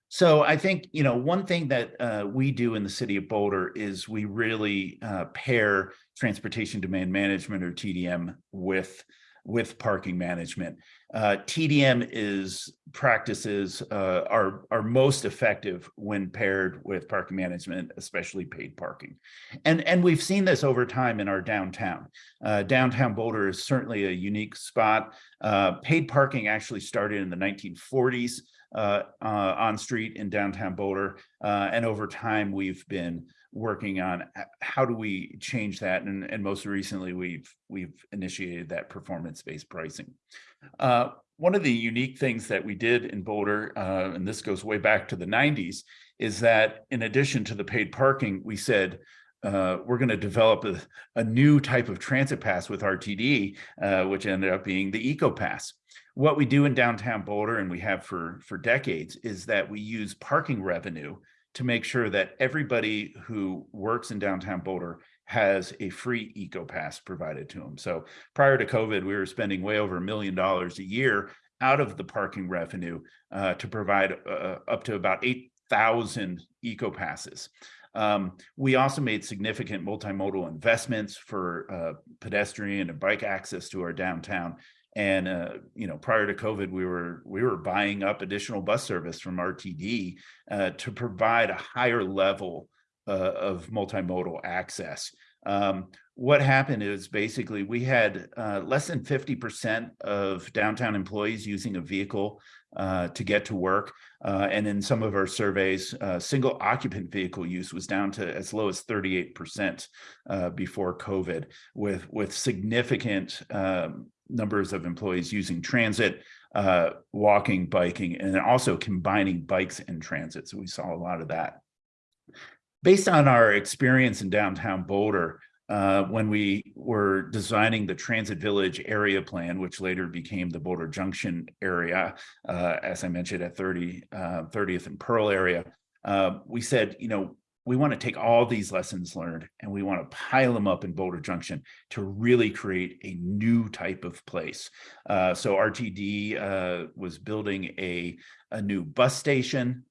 So I think, you know, one thing that uh, we do in the city of Boulder is we really uh, pair transportation demand management or TDM with with parking management. Uh, TDM is practices uh, are are most effective when paired with parking management, especially paid parking. And and we've seen this over time in our downtown. Uh, downtown Boulder is certainly a unique spot. Uh, paid parking actually started in the 1940s uh, uh, on street in downtown Boulder. And over time, we've been working on how do we change that. And, and most recently, we've we've initiated that performance-based pricing. Uh, one of the unique things that we did in Boulder, uh, and this goes way back to the 90s, is that in addition to the paid parking, we said, uh, we're going to develop a, a, new type of transit pass with RTD, uh, which ended up being the Eco Pass what we do in downtown Boulder, and we have for, for decades, is that we use parking revenue to make sure that everybody who works in downtown Boulder has a free eco pass provided to them. So prior to COVID, we were spending way over a million dollars a year out of the parking revenue uh, to provide uh, up to about 8,000 eco passes. Um, we also made significant multimodal investments for uh, pedestrian and bike access to our downtown and uh, you know, prior to COVID, we were we were buying up additional bus service from RTD uh, to provide a higher level uh, of multimodal access. Um, what happened is basically we had uh, less than 50% of downtown employees using a vehicle uh, to get to work. Uh, and in some of our surveys, uh, single occupant vehicle use was down to as low as 38% uh, before COVID with, with significant um, numbers of employees using transit, uh, walking, biking, and also combining bikes and transit. So we saw a lot of that. Based on our experience in downtown Boulder, uh, when we were designing the Transit Village area plan, which later became the Boulder Junction area, uh, as I mentioned at 30, 30th uh, and Pearl area, uh, we said, you know, we want to take all these lessons learned and we want to pile them up in Boulder Junction to really create a new type of place. Uh, so RTD uh, was building a, a new bus station.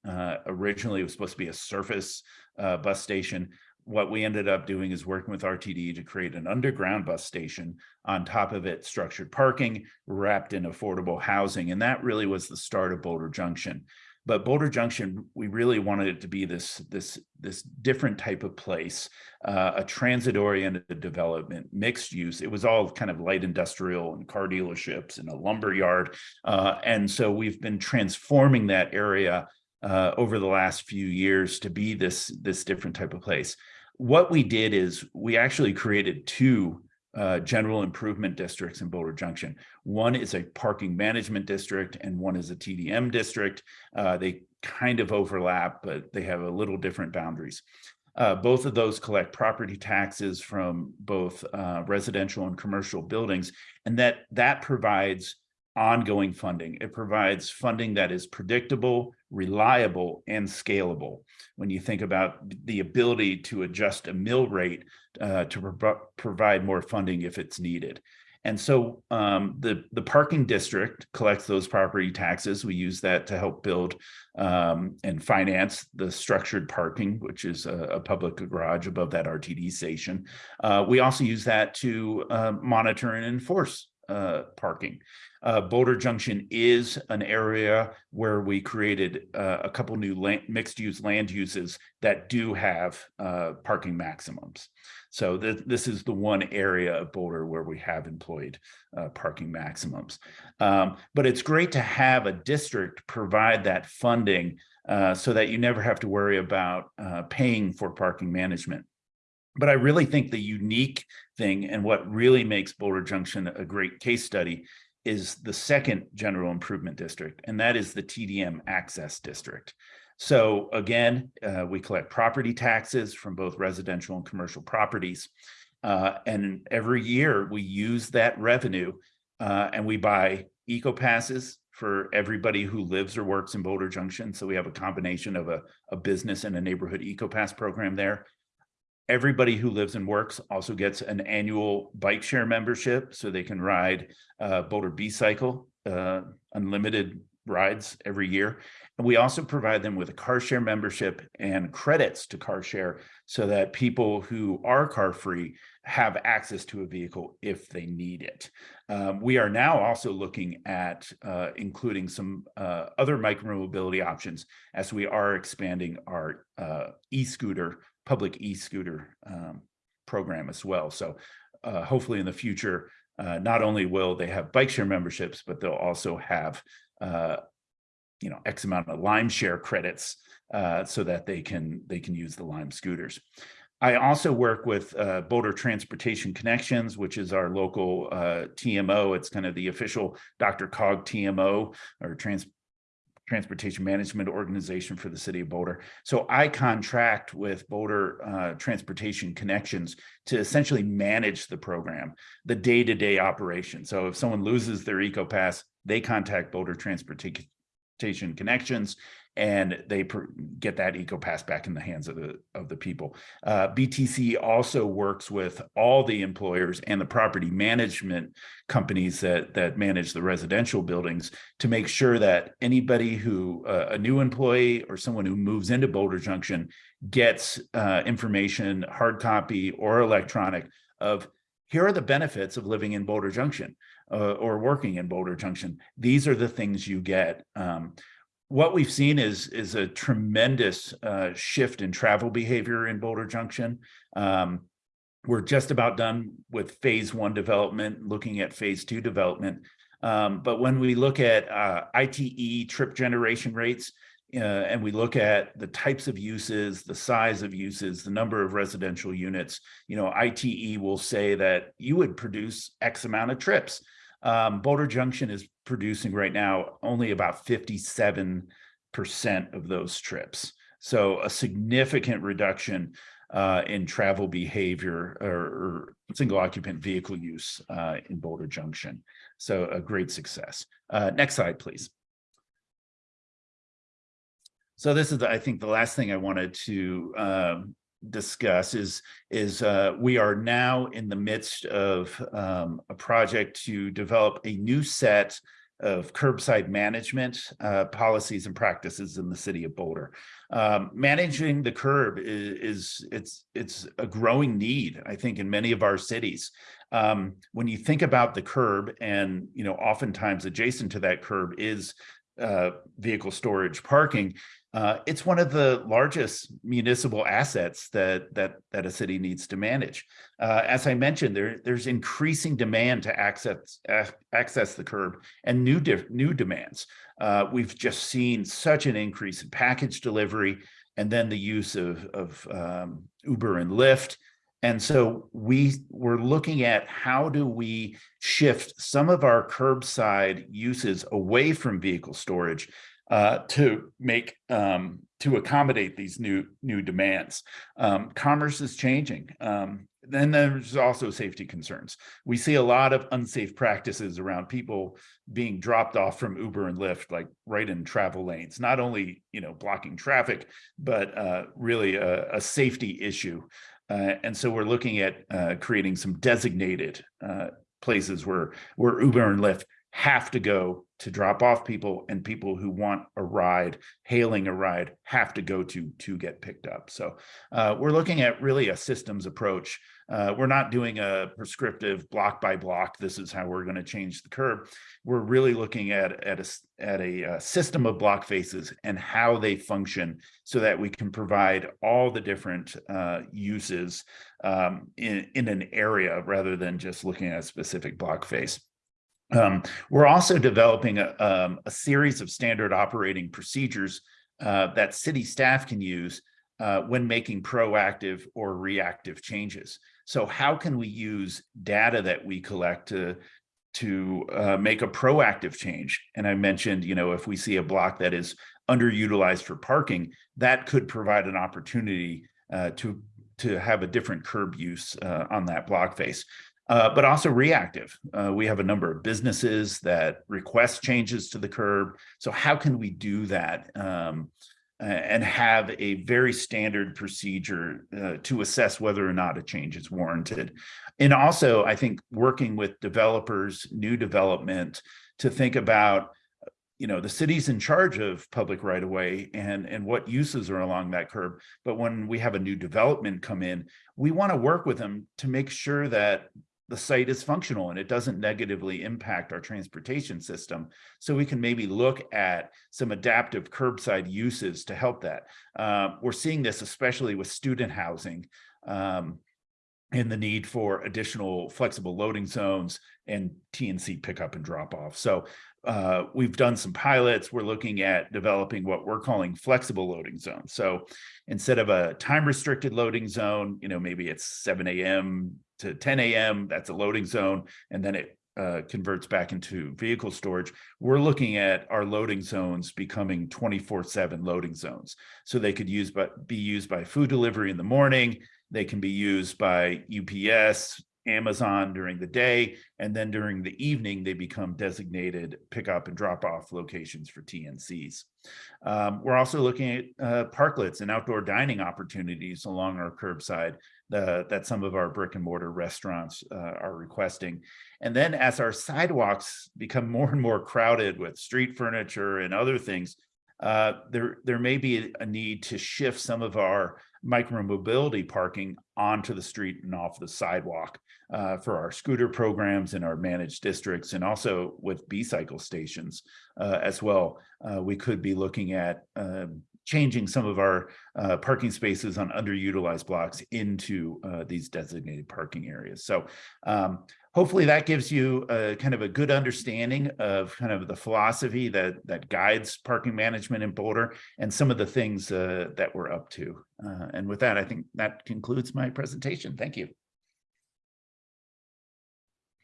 Originally, it was supposed to be a surface uh, bus station. What we ended up doing is working with RTD to create an underground bus station. On top of it, structured parking wrapped in affordable housing. And that really was the start of Boulder Junction. But Boulder Junction, we really wanted it to be this, this, this different type of place, uh, a transit-oriented development, mixed use. It was all kind of light industrial and car dealerships and a lumber yard. Uh, and so we've been transforming that area uh, over the last few years to be this, this different type of place. What we did is we actually created two uh, general improvement districts in Boulder Junction. One is a parking management district and one is a TDM district. Uh, they kind of overlap, but they have a little different boundaries. Uh, both of those collect property taxes from both uh, residential and commercial buildings, and that that provides ongoing funding. It provides funding that is predictable, reliable, and scalable. When you think about the ability to adjust a mill rate uh, to pro provide more funding if it's needed. And so um, the, the parking district collects those property taxes. We use that to help build um, and finance the structured parking, which is a, a public garage above that RTD station. Uh, we also use that to uh, monitor and enforce uh, parking. Uh, Boulder Junction is an area where we created uh, a couple new land, mixed use land uses that do have uh, parking maximums. So th this is the one area of Boulder where we have employed uh, parking maximums. Um, but it's great to have a district provide that funding uh, so that you never have to worry about uh, paying for parking management. But I really think the unique thing and what really makes Boulder Junction a great case study is the second general improvement district, and that is the TDM access district. So again, uh, we collect property taxes from both residential and commercial properties. Uh, and every year we use that revenue uh, and we buy eco passes for everybody who lives or works in Boulder Junction. So we have a combination of a, a business and a neighborhood eco pass program there. Everybody who lives and works also gets an annual bike share membership so they can ride uh, Boulder B-Cycle, uh, unlimited rides every year. And we also provide them with a car share membership and credits to car share so that people who are car free have access to a vehicle if they need it. Um, we are now also looking at uh, including some uh, other micromobility options as we are expanding our uh, e-scooter, public e-scooter um, program as well. So uh, hopefully in the future, uh, not only will they have bike share memberships, but they'll also have uh, you know, X amount of Lime share credits uh, so that they can they can use the Lime scooters. I also work with uh, Boulder Transportation Connections, which is our local uh, TMO. It's kind of the official DRCOG TMO or Trans Transportation Management Organization for the city of Boulder. So I contract with Boulder uh, Transportation Connections to essentially manage the program, the day-to-day -day operation. So if someone loses their EcoPass, they contact Boulder Transportation connections and they get that eco pass back in the hands of the of the people uh, btc also works with all the employers and the property management companies that that manage the residential buildings to make sure that anybody who uh, a new employee or someone who moves into boulder junction gets uh, information hard copy or electronic of here are the benefits of living in boulder junction uh, or working in Boulder Junction. These are the things you get. Um, what we've seen is is a tremendous uh, shift in travel behavior in Boulder Junction. Um, we're just about done with phase one development, looking at phase two development. Um, but when we look at uh, ITE trip generation rates, uh, and we look at the types of uses, the size of uses, the number of residential units, you know, ITE will say that you would produce X amount of trips. Um, Boulder Junction is producing right now only about 57% of those trips. So a significant reduction uh, in travel behavior or, or, single occupant vehicle use uh, in Boulder Junction. So a great success. Uh, next slide, please. So this is, I think, the last thing I wanted to um, discuss is is uh, we are now in the midst of um, a project to develop a new set of curbside management uh, policies and practices in the city of Boulder. Um, managing the curb is, is, it's it's a growing need, I think, in many of our cities. Um, when you think about the curb, and you know, oftentimes adjacent to that curb is uh, vehicle storage parking, uh, it's one of the largest municipal assets that that that a city needs to manage. Uh, as I mentioned, there there's increasing demand to access uh, access the curb and new new demands. Uh, we've just seen such an increase in package delivery and then the use of of um, Uber and Lyft. And so we were looking at how do we shift some of our curbside uses away from vehicle storage uh, to make um, to accommodate these new new demands. Um, commerce is changing. Um, then there's also safety concerns. We see a lot of unsafe practices around people being dropped off from Uber and Lyft, like right in travel lanes, not only you know blocking traffic, but uh, really a, a, safety issue. Uh, and so we're looking at uh, creating some designated uh, places where where Uber and Lyft have to go to drop off people and people who want a ride, hailing a ride, have to go to to get picked up. So uh, we're looking at really a systems approach Uh, we're not doing a prescriptive block by block, this is how we're going to change the curb. We're really looking at, at a, at a uh, system of block faces and how they function so that we can provide all the different uh, uses um, in, in an area rather than just looking at a specific block face. Um, we're also developing a, um, a series of standard operating procedures uh, that city staff can use uh, when making proactive or reactive changes. So how can we use data that we collect to to uh, make a proactive change? And I mentioned, you know, if we see a block that is underutilized for parking, that could provide an opportunity uh, to to have a different curb use uh, on that block face. Uh, but also reactive. Uh, we have a number of businesses that request changes to the curb. So how can we do that um, and have a very standard procedure uh, to assess whether or not a change is warranted? And also, I think working with developers, new development, to think about you know, the city's in charge of public right of way and, and what uses are along that curb. But when we have a new development come in, we want to work with them to make sure that the site is functional and it doesn't negatively impact our transportation system. So we can maybe look at some adaptive curbside uses to help that. Uh, we're seeing this especially with student housing. Um, and the need for additional flexible loading zones and TNC pickup and drop off. So uh, we've done some pilots. We're looking at developing what we're calling flexible loading zones. So instead of a time restricted loading zone, you know, maybe it's 7 a.m. to 10 a.m. That's a loading zone. And then it uh, converts back into vehicle storage. We're looking at our loading zones becoming 24 seven loading zones. So they could use, but be used by food delivery in the morning. They can be used by UPS, Amazon during the day, and then during the evening, they become designated pickup and drop off locations for TNCs. Um, we're also looking at uh, parklets and outdoor dining opportunities along our curbside uh, that some of our brick and mortar restaurants uh, are requesting. And then as our sidewalks become more and more crowded with street furniture and other things, uh, there, there may be a need to shift some of our micromobility parking onto the street and off the sidewalk uh, for our scooter programs in our managed districts and also with B-cycle stations uh, as well. Uh, we could be looking at um, changing some of our uh, parking spaces on underutilized blocks into uh, these designated parking areas. So um, hopefully that gives you a kind of a good understanding of kind of the philosophy that that guides parking management in Boulder and some of the things uh, that we're up to. Uh, and with that, I think that concludes my presentation. Thank you.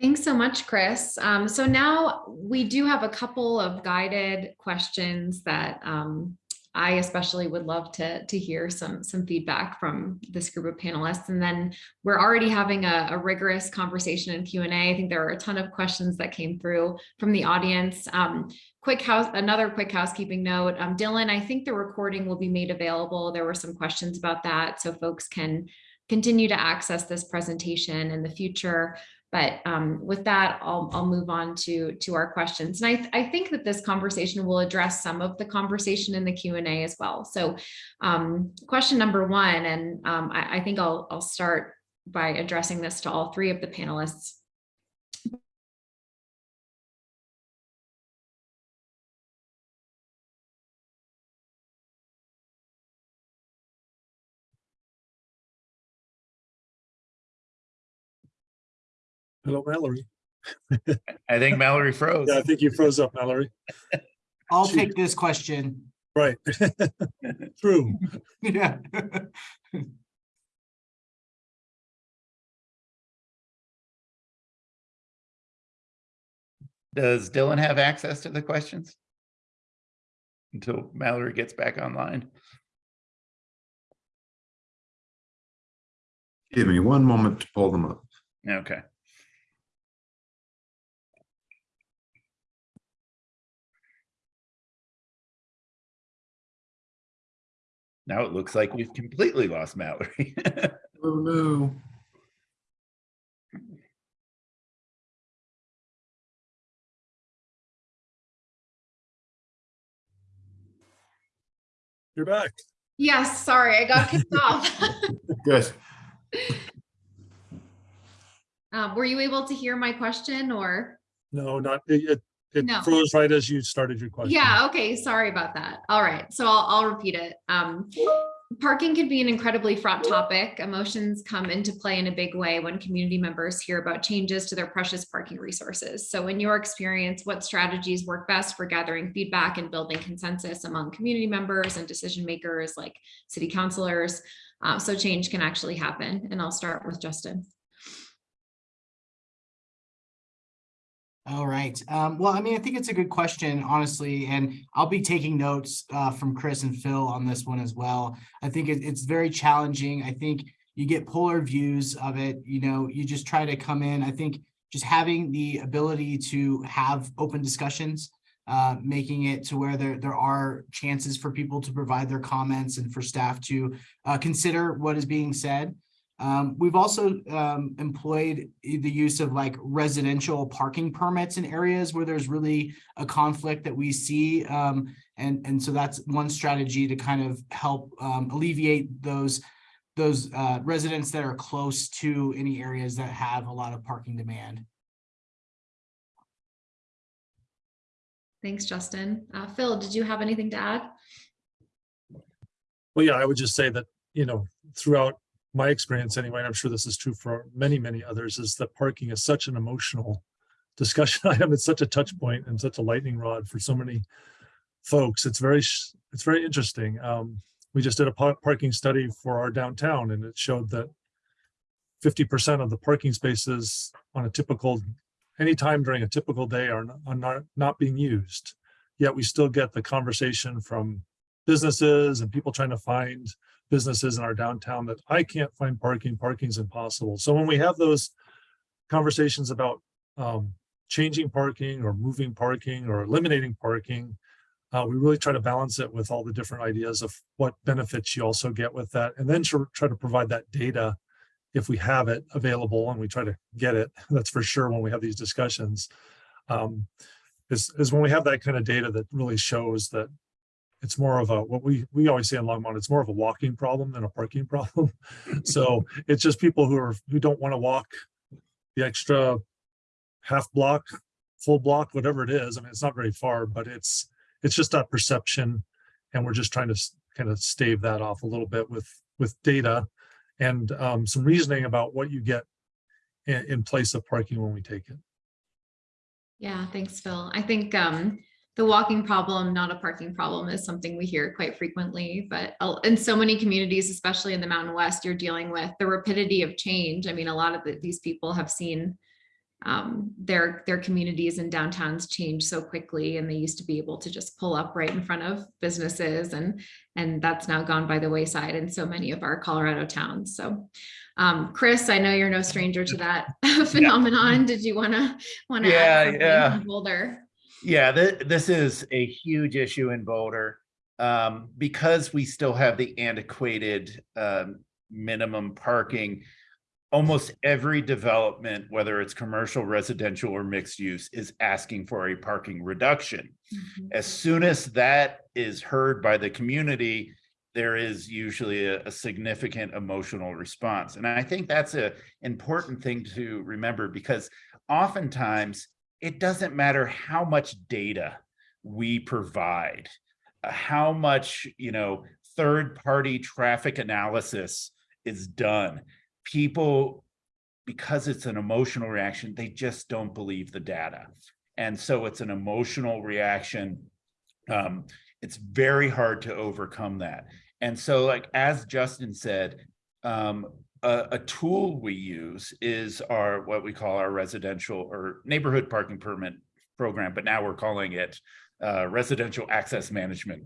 Thanks so much, Chris. Um, so now we do have a couple of guided questions that um, I especially would love to, to hear some, some feedback from this group of panelists. And then we're already having a, a rigorous conversation in Q&A. I think there are a ton of questions that came through from the audience. Um, quick house, another quick housekeeping note. Um, Dylan, I think the recording will be made available. There were some questions about that, so folks can continue to access this presentation in the future. But um, with that, I'll, I'll move on to, to our questions. And I, th- I think that this conversation will address some of the conversation in the Q&A as well. So um, question number one, and um, I, I think I'll, I'll start by addressing this to all three of the panelists. Hello, Mallory. I think Mallory froze. Yeah, I think you froze up, Mallory. I'll Shoot. take this question. Right. True. Yeah. Does Dylan have access to the questions? Until Mallory gets back online. Give me one moment to pull them up. Okay. Now it looks like we've completely lost Mallory. Oh, no. You're back. Yes, sorry, I got kicked off. Good. Um, were you able to hear my question or? No, not, it, it- it No. froze right as you started your question. Yeah, okay, sorry about that. All right, so I'll, I'll repeat it. Um, parking can be an incredibly fraught topic. Emotions come into play in a big way when community members hear about changes to their precious parking resources. So in your experience, what strategies work best for gathering feedback and building consensus among community members and decision makers like city councilors? Uh, so change can actually happen. And I'll start with Justin. All right. Um, well, I mean, I think it's a good question, honestly, and I'll be taking notes uh, from Chris and Phil on this one as well. I think it- it's very challenging. I think you get polar views of it. You know, you just try to come in. I think just having the ability to have open discussions, uh, making it to where there there are chances for people to provide their comments and for staff to uh, consider what is being said. Um, we've also um, employed the use of like residential parking permits in areas where there's really a conflict that we see. Um, and, and so that's one strategy to kind of help um, alleviate those those uh, residents that are close to any areas that have a lot of parking demand. Thanks, Justin. Uh, Phil, did you have anything to add? Well, yeah, I would just say that, you know, throughout my experience anyway, and I'm sure this is true for many, many others, is that parking is such an emotional discussion item. It's such a touch point and such a lightning rod for so many folks. It's very, it's very interesting. Um, we just did a parking study for our downtown and it showed that fifty percent of the parking spaces on a typical, any time during a typical day are are not, not being used. Yet we still get the conversation from businesses and people trying to find businesses in our downtown that I can't find parking, parking's impossible. So when we have those conversations about um, changing parking or moving parking or eliminating parking, uh, we really try to balance it with all the different ideas of what benefits you also get with that. And then tr- try to provide that data if we have it available and we try to get it, that's for sure when we have these discussions. Um, is, is when we have that kind of data that really shows that it's more of a, what we, we always say in Longmont, it's more of a walking problem than a parking problem. So it's just people who are, who don't want to walk the extra half block, full block, whatever it is. I mean, it's not very far, but it's, it's just that perception. And we're just trying to kind of stave that off a little bit with, with data and um, some reasoning about what you get in, in place of parking when we take it. Yeah, thanks, Phil. I think um, the walking problem, not a parking problem, is something we hear quite frequently. But in so many communities, especially in the Mountain West, you're dealing with the rapidity of change. I mean, a lot of the, these people have seen um, their their communities and downtowns change so quickly, and they used to be able to just pull up right in front of businesses, and and that's now gone by the wayside in so many of our Colorado towns. So. Um, Chris, I know you're no stranger to that phenomenon. Did you want to want to Yeah, add yeah. Boulder? Yeah, th- this is a huge issue in Boulder. Um, because we still have the antiquated um, minimum parking. Almost every development, whether it's commercial, residential, or mixed use, is asking for a parking reduction. Mhm. As soon as that is heard by the community, there is usually a, a significant emotional response. And I think that's a important thing to remember because oftentimes it doesn't matter how much data we provide, uh, how much, you know, third-party traffic analysis is done. People, because it's an emotional reaction, they just don't believe the data. And so it's an emotional reaction. Um, it's very hard to overcome that. And so like, as Justin said, um, a, tool we use is our, what we call our residential or neighborhood parking permit program, but now we're calling it uh, residential access management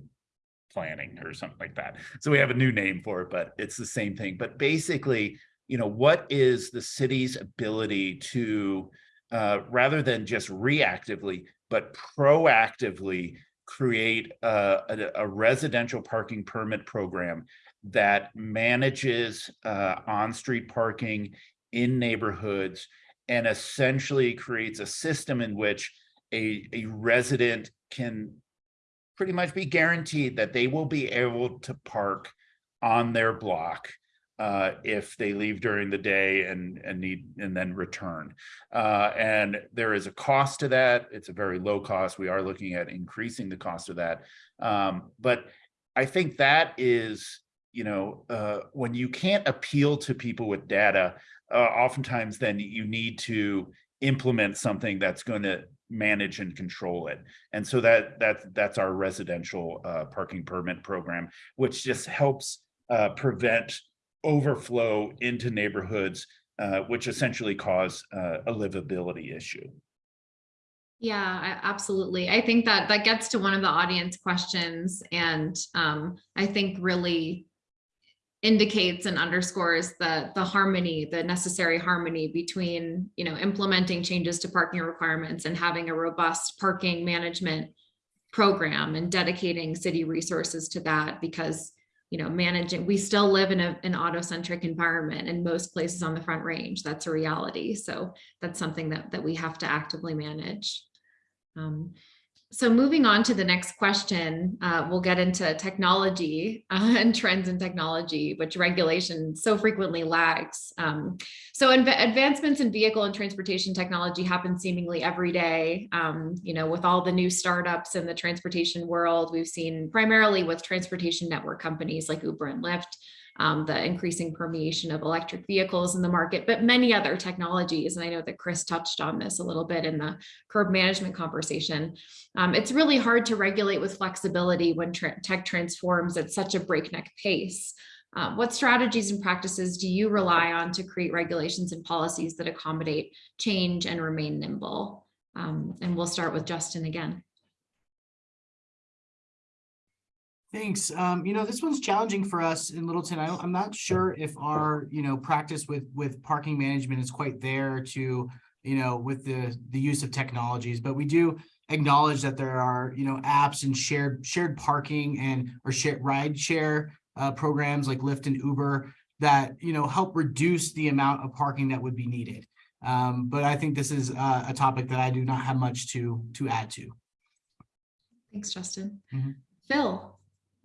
planning or something like that. So we have a new name for it, but it's the same thing. But basically, you know, what is the city's ability to, uh, rather than just reactively, but proactively create a, a, a residential parking permit program that manages uh, on-street parking in neighborhoods and essentially creates a system in which a, a resident can pretty much be guaranteed that they will be able to park on their block uh, if they leave during the day and, and need, and then return. Uh, and there is a cost to that. It's a very low cost. We are looking at increasing the cost of that. Um, but I think that is, you know, uh, when you can't appeal to people with data, uh, oftentimes then you need to implement something that's going to manage and control it. And so that that that's our residential uh, parking permit program, which just helps uh, prevent overflow into neighborhoods, uh, which essentially cause uh, a livability issue. Yeah, I- absolutely. I think that that gets to one of the audience questions and um, I think really indicates and underscores the the harmony, the necessary harmony between, you know, implementing changes to parking requirements and having a robust parking management program and dedicating city resources to that because, you know, managing, we still live in a, an auto-centric environment in most places on the Front Range. That's a reality. So that's something that, that we have to actively manage. Um, so moving on to the next question, uh, we'll get into technology uh, and trends in technology, which regulation so frequently lags. Um, so advancements in vehicle and transportation technology happen seemingly every day. Um, you know, with all the new startups in the transportation world, we've seen primarily with transportation network companies like Uber and Lyft, um, the increasing permeation of electric vehicles in the market, but many other technologies. And I know that Chris touched on this a little bit in the curb management conversation. Um, it's really hard to regulate with flexibility when tra tech transforms at such a breakneck pace. Uh, what strategies and practices do you rely on to create regulations and policies that accommodate change and remain nimble? Um, and we'll start with Justin again. Thanks. Um, you know, this one's challenging for us in Littleton. I I'm not sure if our, you know, practice with, with parking management is quite there to, you know, with the, the use of technologies, but we do acknowledge that there are, you know, apps and shared, shared parking and, or shared ride share uh, programs like Lyft and Uber that, you know, help reduce the amount of parking that would be needed. Um, but I think this is uh, a topic that I do not have much to, to add to. Thanks, Justin. Mhm. Phil,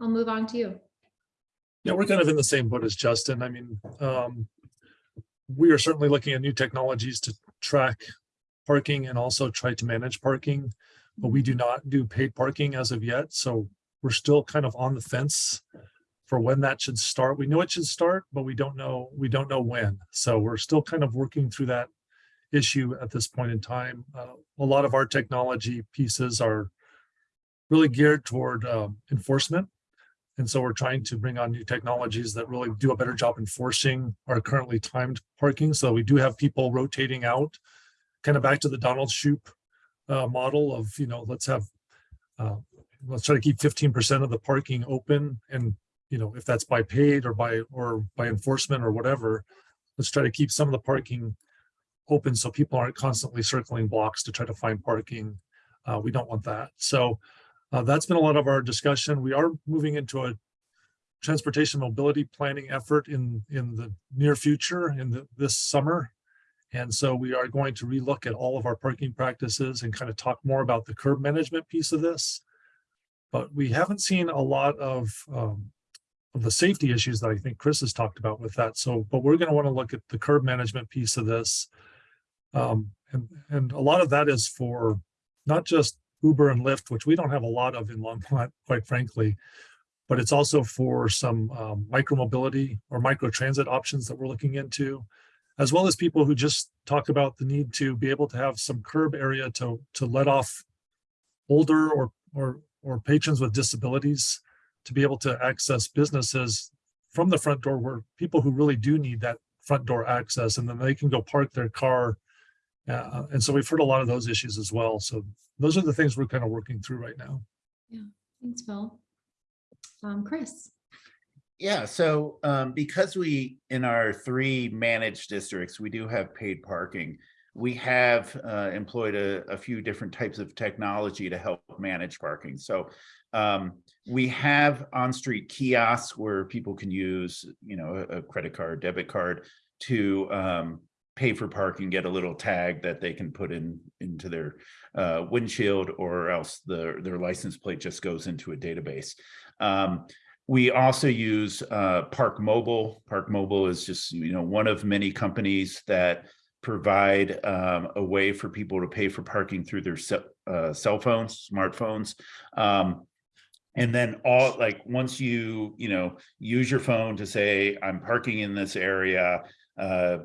I'll move on to you. Yeah, we're kind of in the same boat as Justin. I mean, um, we are certainly looking at new technologies to track parking and also try to manage parking, but we do not do paid parking as of yet. So we're still kind of on the fence for when that should start. We know it should start, but we don't know, we don't know when. So we're still kind of working through that issue at this point in time. Uh, a lot of our technology pieces are really geared toward um, enforcement and so we're trying to bring on new technologies that really do a better job enforcing our currently timed parking. So we do have people rotating out, kind of back to the Donald Shoup uh, model of, you know, let's have, uh, let's try to keep 15% of the parking open. And, you know, if that's by paid or by, or by enforcement or whatever, let's try to keep some of the parking open so people aren't constantly circling blocks to try to find parking. Uh, we don't want that. So uh, that's been a lot of our discussion. We are moving into a transportation mobility planning effort in, in the near future, in the, this summer. And so we are going to relook at all of our parking practices and kind of talk more about the curb management piece of this. But we haven't seen a lot of, um, of the safety issues that I think Chris has talked about with that. So, but we're going to want to look at the curb management piece of this. Um, and, and a lot of that is for not just Uber and Lyft, which we don't have a lot of in Longmont, quite frankly, but it's also for some um, micromobility or micro transit options that we're looking into, as well as people who just talk about the need to be able to have some curb area to to let off older or or or patrons with disabilities to be able to access businesses from the front door where people who really do need that front door access and then they can go park their car uh, and so we've heard a lot of those issues as well. So those are the things we're kind of working through right now. Yeah, thanks, Phil. Um, Chris. Yeah, so um, because we, in our three managed districts, we do have paid parking. We have uh, employed a, a few different types of technology to help manage parking. So um, we have on-street kiosks where people can use, you know, a, a credit card, debit card to um, pay for parking, and get a little tag that they can put in into their uh, windshield or else the, their license plate just goes into a database. Um, we also use uh, ParkMobile. Park Mobile is just, you know, one of many companies that provide um, a way for people to pay for parking through their uh, cell phones, smartphones. Um, and then all like once you, you know, use your phone to say, I'm parking in this area, uh,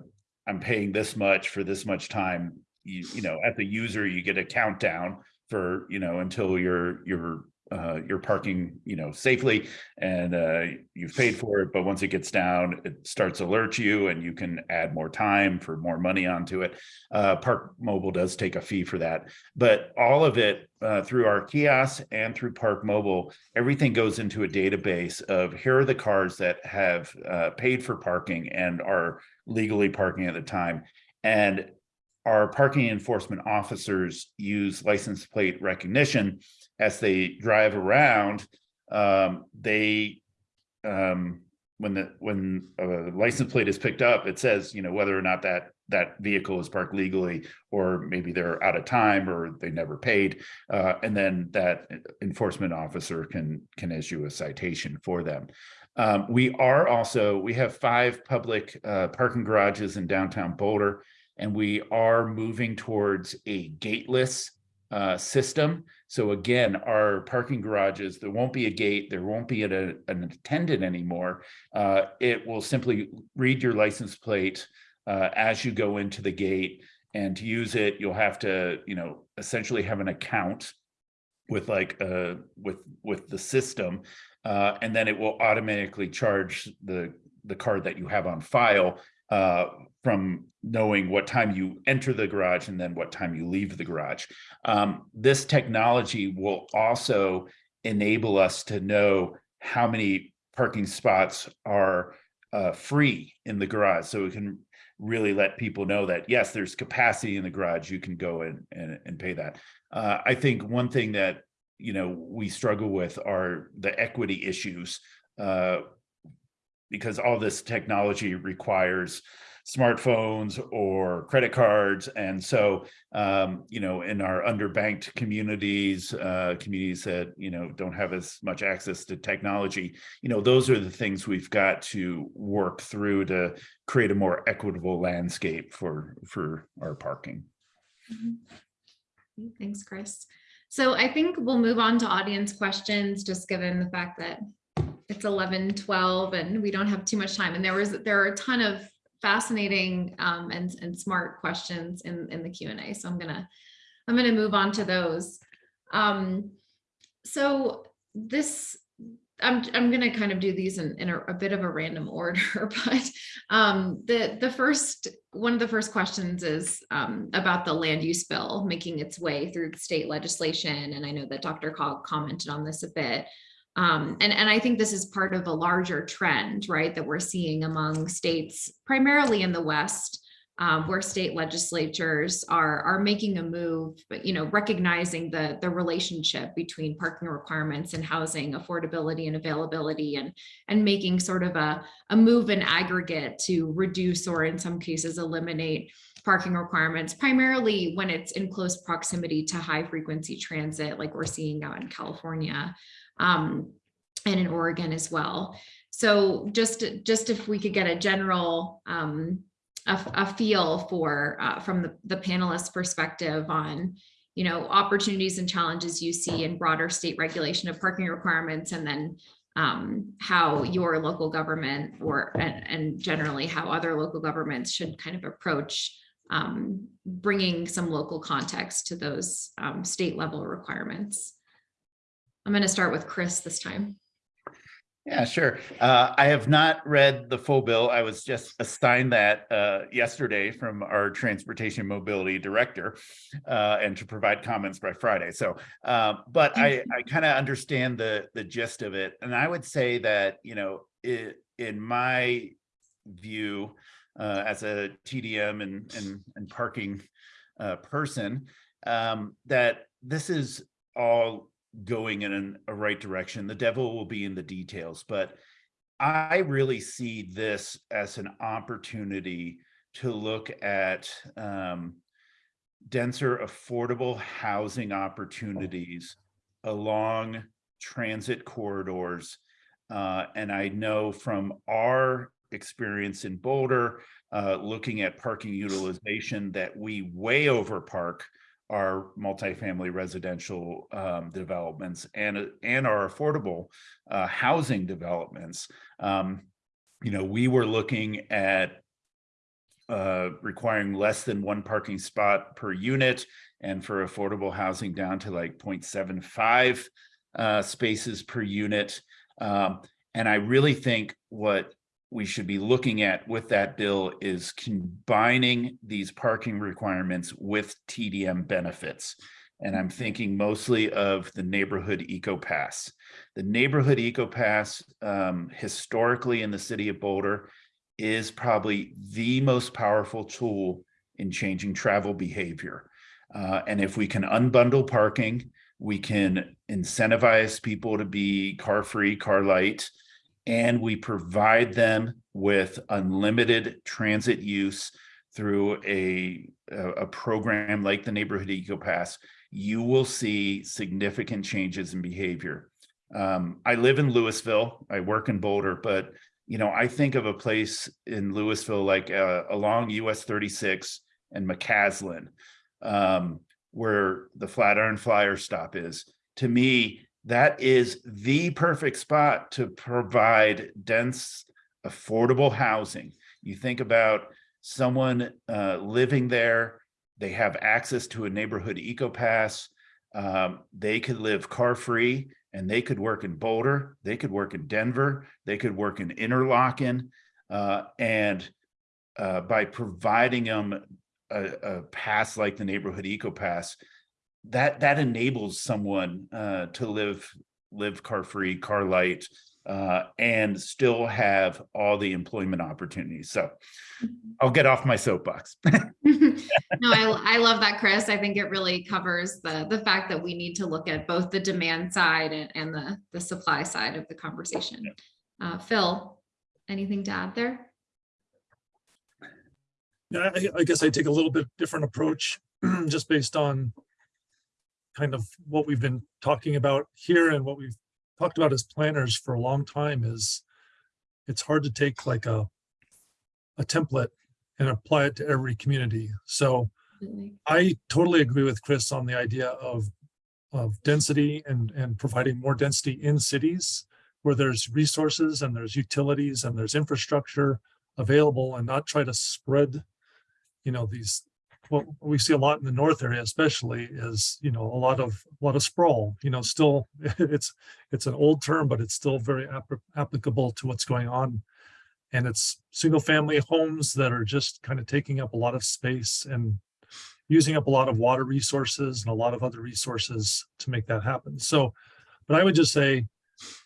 I'm paying this much for this much time, you, you know, at the user, you get a countdown for, you know, until you're, you're uh, you're parking, you know, safely and uh, you've paid for it. But once it gets down, it starts alert you and you can add more time for more money onto it. Uh, ParkMobile does take a fee for that, but all of it uh, through our kiosks and through ParkMobile, everything goes into a database of here are the cars that have uh, paid for parking and are legally parking at the time. And our parking enforcement officers use license plate recognition as they drive around, um, they, um, when the, when a license plate is picked up, it says, you know, whether or not that, that vehicle is parked legally, or maybe they're out of time or they never paid. Uh, and then that enforcement officer can, can issue a citation for them. Um, we are also, we have five public, uh, parking garages in downtown Boulder, and we are moving towards a gateless, uh, system. So again, our parking garages, there won't be a gate, there won't be a, an attendant anymore. Uh, it will simply read your license plate uh, as you go into the gate. And to use it, you'll have to, you know, essentially have an account with like uh with with the system uh and then it will automatically charge the the card that you have on file uh from knowing what time you enter the garage and then what time you leave the garage. Um, this technology will also enable us to know how many parking spots are uh, free in the garage. So we can really let people know that, yes, there's capacity in the garage, you can go in and, and pay that. Uh, I think one thing that, you know, we struggle with are the equity issues uh, because all this technology requires smartphones or credit cards. And so, um, you know, in our underbanked communities, uh, communities that, you know, don't have as much access to technology, you know, those are the things we've got to work through to create a more equitable landscape for, for our parking. Mhm. Thanks, Chris. So I think we'll move on to audience questions, just given the fact that it's 11, 12 and we don't have too much time. And there was, there are a ton of fascinating um, and, and smart questions in, in the Q and A. So I'm gonna, I'm gonna move on to those. Um, so this, I'm, I'm gonna kind of do these in, in a, a bit of a random order, but um, the, the first, one of the first questions is um, about the land use bill making its way through state legislation. And I know that DRCOG commented on this a bit. Um, and, and I think this is part of a larger trend, right, that we're seeing among states, primarily in the West, um, where state legislatures are, are making a move, but, you know, recognizing the, the relationship between parking requirements and housing affordability and availability and, and making sort of a, a move in aggregate to reduce or in some cases eliminate parking requirements, primarily when it's in close proximity to high frequency transit, like we're seeing out in California um, and in Oregon as well. So just, just if we could get a general um, a, a feel for uh, from the, the panelists perspective on you know opportunities and challenges you see in broader state regulation of parking requirements and then um, how your local government or and, and generally how other local governments should kind of approach um, bringing some local context to those um, state level requirements. I'm going to start with Chris this time. Yeah, sure. Uh, I have not read the full bill. I was just assigned that uh, yesterday from our transportation mobility director uh, and to provide comments by Friday. So, uh, but I, I kind of understand the the gist of it. And I would say that, you know, it, in my view, uh, as a TDM and, and, and parking uh, person, um, that this is all going in a right direction. The devil will be in the details, but I really see this as an opportunity to look at um, denser, affordable housing opportunities along transit corridors Uh, and I know from our experience in Boulder, uh, looking at parking utilization, that we way over park our multifamily residential um, developments and, and our affordable uh, housing developments. Um, you know, we were looking at uh, requiring less than one parking spot per unit and for affordable housing down to like 0.75 uh, spaces per unit. Um, and I really think what we should be looking at with that bill is combining these parking requirements with TDM benefits. And I'm thinking mostly of the neighborhood eco pass. The neighborhood eco pass um, historically in the city of Boulder is probably the most powerful tool in changing travel behavior. Uh, and if we can unbundle parking, we can incentivize people to be car free, car light, and we provide them with unlimited transit use through a, a, program like the Neighborhood Eco Pass, you will see significant changes in behavior. Um, I live in Louisville, I work in Boulder, but you know, I think of a place in Louisville like uh, along US 36 and McCaslin, um, where the Flatiron Flyer stop is. To me, that is the perfect spot to provide dense, affordable housing. You think about someone uh, living there, they have access to a neighborhood eco pass. Um, they could live car free and they could work in Boulder, they could work in Denver, they could work in Interlocken. Uh, and uh, by providing them a, a pass like the neighborhood eco pass, that that enables someone uh, to live live car free, car light, uh, and still have all the employment opportunities. So I'll get off my soapbox. No, I, I love that, Chris. I think it really covers the, the fact that we need to look at both the demand side and, and the, the supply side of the conversation. Uh, Phil, anything to add there? Yeah, I, I guess I take a little bit different approach, just based on kind of what we've been talking about here and what we've talked about as planners for a long time is it's hard to take like a a template and apply it to every community. So I totally agree with Chris on the idea of of density and and providing more density in cities where there's resources and there's utilities and there's infrastructure available and not try to spread you know these what we see a lot in the north area especially is you know a lot of a lot of sprawl you know still it's it's an old term but it's still very app- applicable to what's going on. And it's single family homes that are just kind of taking up a lot of space and using up a lot of water resources and a lot of other resources to make that happen. So but i would just say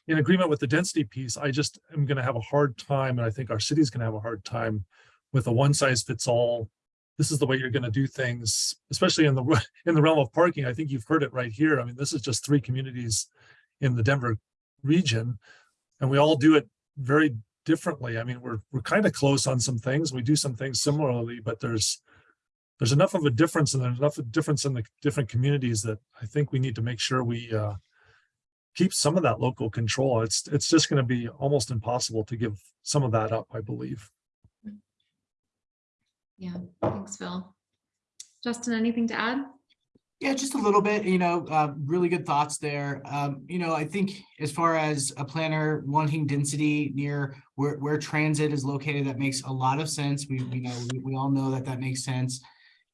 in agreement with the density piece i just am going to have a hard time and i think our city's going to have a hard time with a one size fits all this is the way you're going to do things, especially in the in the realm of parking. I think you've heard it right here. I mean, this is just three communities in the Denver region, and we all do it very differently. I mean, we're we're kind of close on some things. We do some things similarly, but there's there's enough of a difference, and there's enough of a difference in the different communities that I think we need to make sure we uh, keep some of that local control. It's it's just going to be almost impossible to give some of that up, I believe. Yeah, thanks, Phil. Justin, anything to add? Yeah, just a little bit, you know, uh, really good thoughts there. Um, you know, I think as far as a planner wanting density near where, where transit is located, that makes a lot of sense. We, you know, we, we all know that that makes sense.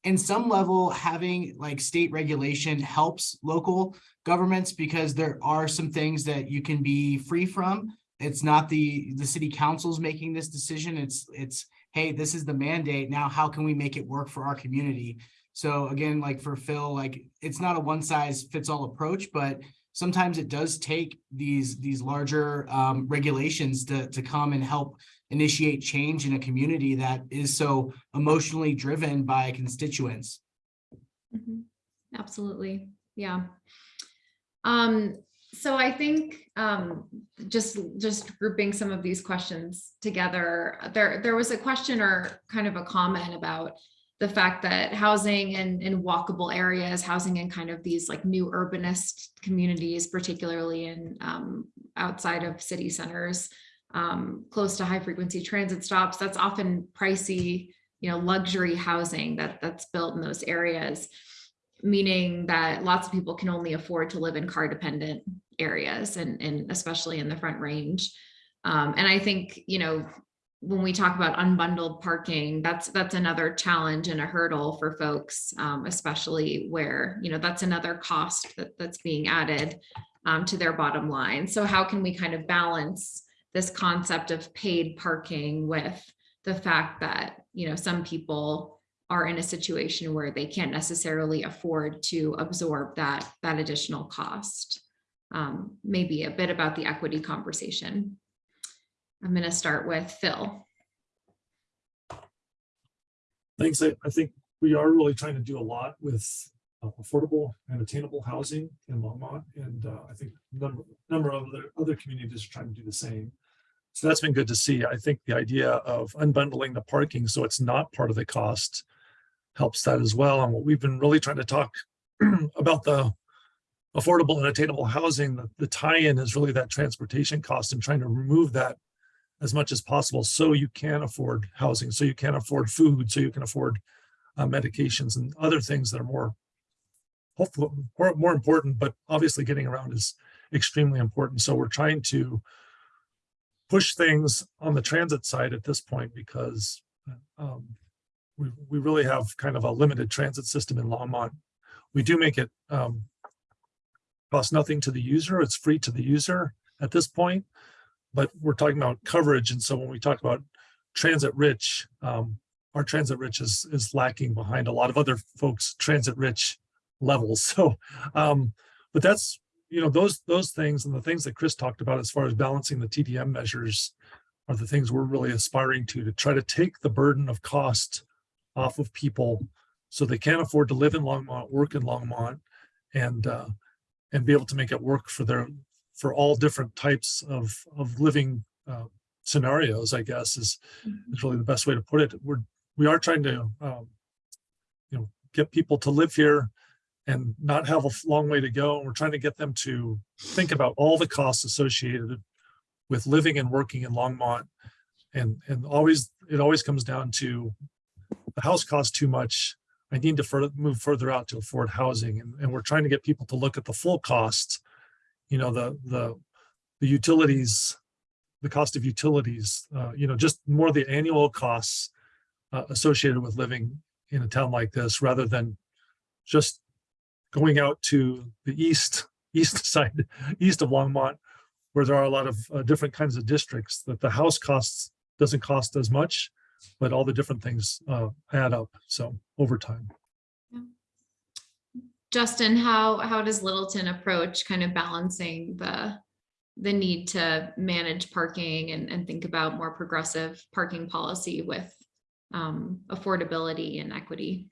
In some level, having like state regulation helps local governments because there are some things that you can be free from. It's not the, the city councils making this decision. It's, it's, hey, this is the mandate. Now, how can we make it work for our community? So again, like for Phil, like it's not a one size fits all approach, but sometimes it does take these these larger um, regulations to to come and help initiate change in a community that is so emotionally driven by constituents. Mhm. Absolutely, yeah. Um, so I think um, just just grouping some of these questions together, there there was a question or kind of a comment about the fact that housing in, in walkable areas, housing in kind of these like new urbanist communities, particularly in um, outside of city centers, um, close to high frequency transit stops, that's often pricey, you know, luxury housing that that's built in those areas, meaning that lots of people can only afford to live in car dependent areas and, and especially in the front range. Um, and I think, you know, when we talk about unbundled parking, that's that's another challenge and a hurdle for folks, um, especially where, you know, that's another cost that, that's being added um, to their bottom line. So how can we kind of balance this concept of paid parking with the fact that, you know, some people are in a situation where they can't necessarily afford to absorb that, that additional cost? Um, maybe a bit about the equity conversation. I'm going to start with Phil. Thanks. I, I think we are really trying to do a lot with uh, affordable and attainable housing in Longmont. And uh, I think number, number of other, other communities are trying to do the same. So that's been good to see. I think the idea of unbundling the parking so it's not part of the cost helps that as well. And what we've been really trying to talk about the affordable and attainable housing, the, the tie-in is really that transportation cost and trying to remove that as much as possible so you can afford housing, so you can afford food, so you can afford uh, medications and other things that are more hopefully more, more important, but obviously getting around is extremely important. So we're trying to push things on the transit side at this point because um, we, we really have kind of a limited transit system in Longmont. We do make it um, cost nothing to the user. It's free to the user at this point but we're talking about coverage. And so when we talk about transit rich, um, our transit rich is, is lacking behind a lot of other folks transit rich levels. So, um, but that's, you know, those, those things and the things that Chris talked about as far as balancing the TDM measures are the things we're really aspiring to, to try to take the burden of cost off of people so they can't afford to live in Longmont, work in Longmont, and, uh, and be able to make it work for their, for all different types of, of living uh, scenarios, I guess is, is really the best way to put it. We're, we are trying to, um, you know, get people to live here and not have a long way to go. And we're trying to get them to think about all the costs associated with living and working in Longmont. And, and always, it always comes down to the house costs too much. I need to further, move further out to afford housing. And, and we're trying to get people to look at the full costs you know, the, the, the utilities, the cost of utilities, uh, you know, just more the annual costs uh, associated with living in a town like this, rather than just going out to the east, east side, east of Longmont, where there are a lot of uh, different kinds of districts that the house costs doesn't cost as much, but all the different things uh, add up. So over time. Justin, how how does Littleton approach kind of balancing the the need to manage parking and, and think about more progressive parking policy with um, affordability and equity?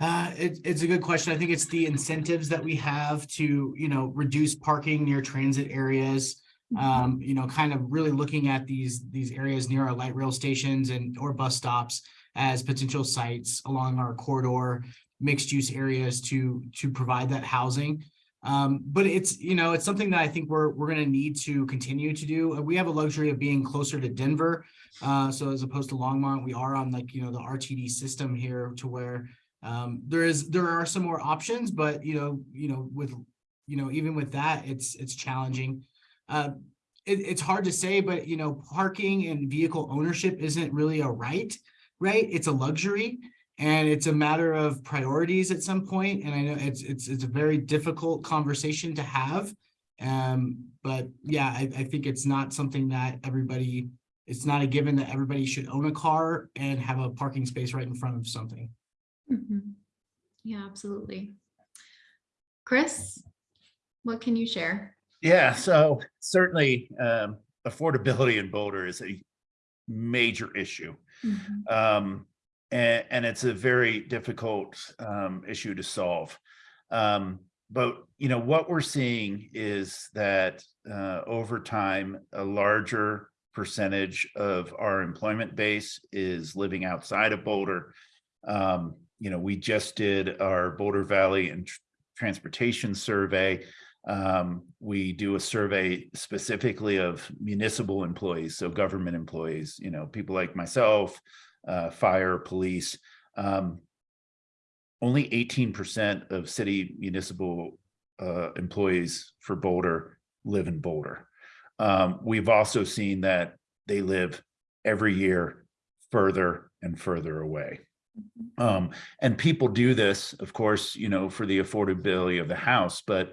Uh, it, it's a good question. I think it's the incentives that we have to, you know, reduce parking near transit areas. Um, you know, kind of really looking at these, these areas near our light rail stations and, or bus stops as potential sites along our corridor, mixed use areas to, to provide that housing. Um, but it's, you know, it's something that I think we're, we're going to need to continue to do. We have a luxury of being closer to Denver. Uh, so as opposed to Longmont, we are on like, you know, the RTD system here to where um, there is, there are some more options, but you know, you know, with, you know, even with that, it's, it's challenging. Uh, it, it's hard to say, but you know, parking and vehicle ownership isn't really a right, right? It's a luxury and it's a matter of priorities at some point. And I know it's, it's, it's a very difficult conversation to have. Um, but yeah, I, I think it's not something that everybody, it's not a given that everybody should own a car and have a parking space right in front of something. Mhm. Yeah, absolutely. Chris, what can you share? Yeah, so certainly um, affordability in Boulder is a major issue. Mhm. Um, and, and it's a very difficult um, issue to solve. Um, but you know what we're seeing is that uh, over time, a larger percentage of our employment base is living outside of Boulder. Um, you know, we just did our Boulder Valley and Tr- Transportation Survey. Um, we do a survey specifically of municipal employees, so government employees, you know, people like myself, uh, fire, police. Um, only eighteen percent of city municipal uh, employees for Boulder live in Boulder. Um, we've also seen that they live every year further and further away. Um, and people do this, of course, you know, for the affordability of the house, but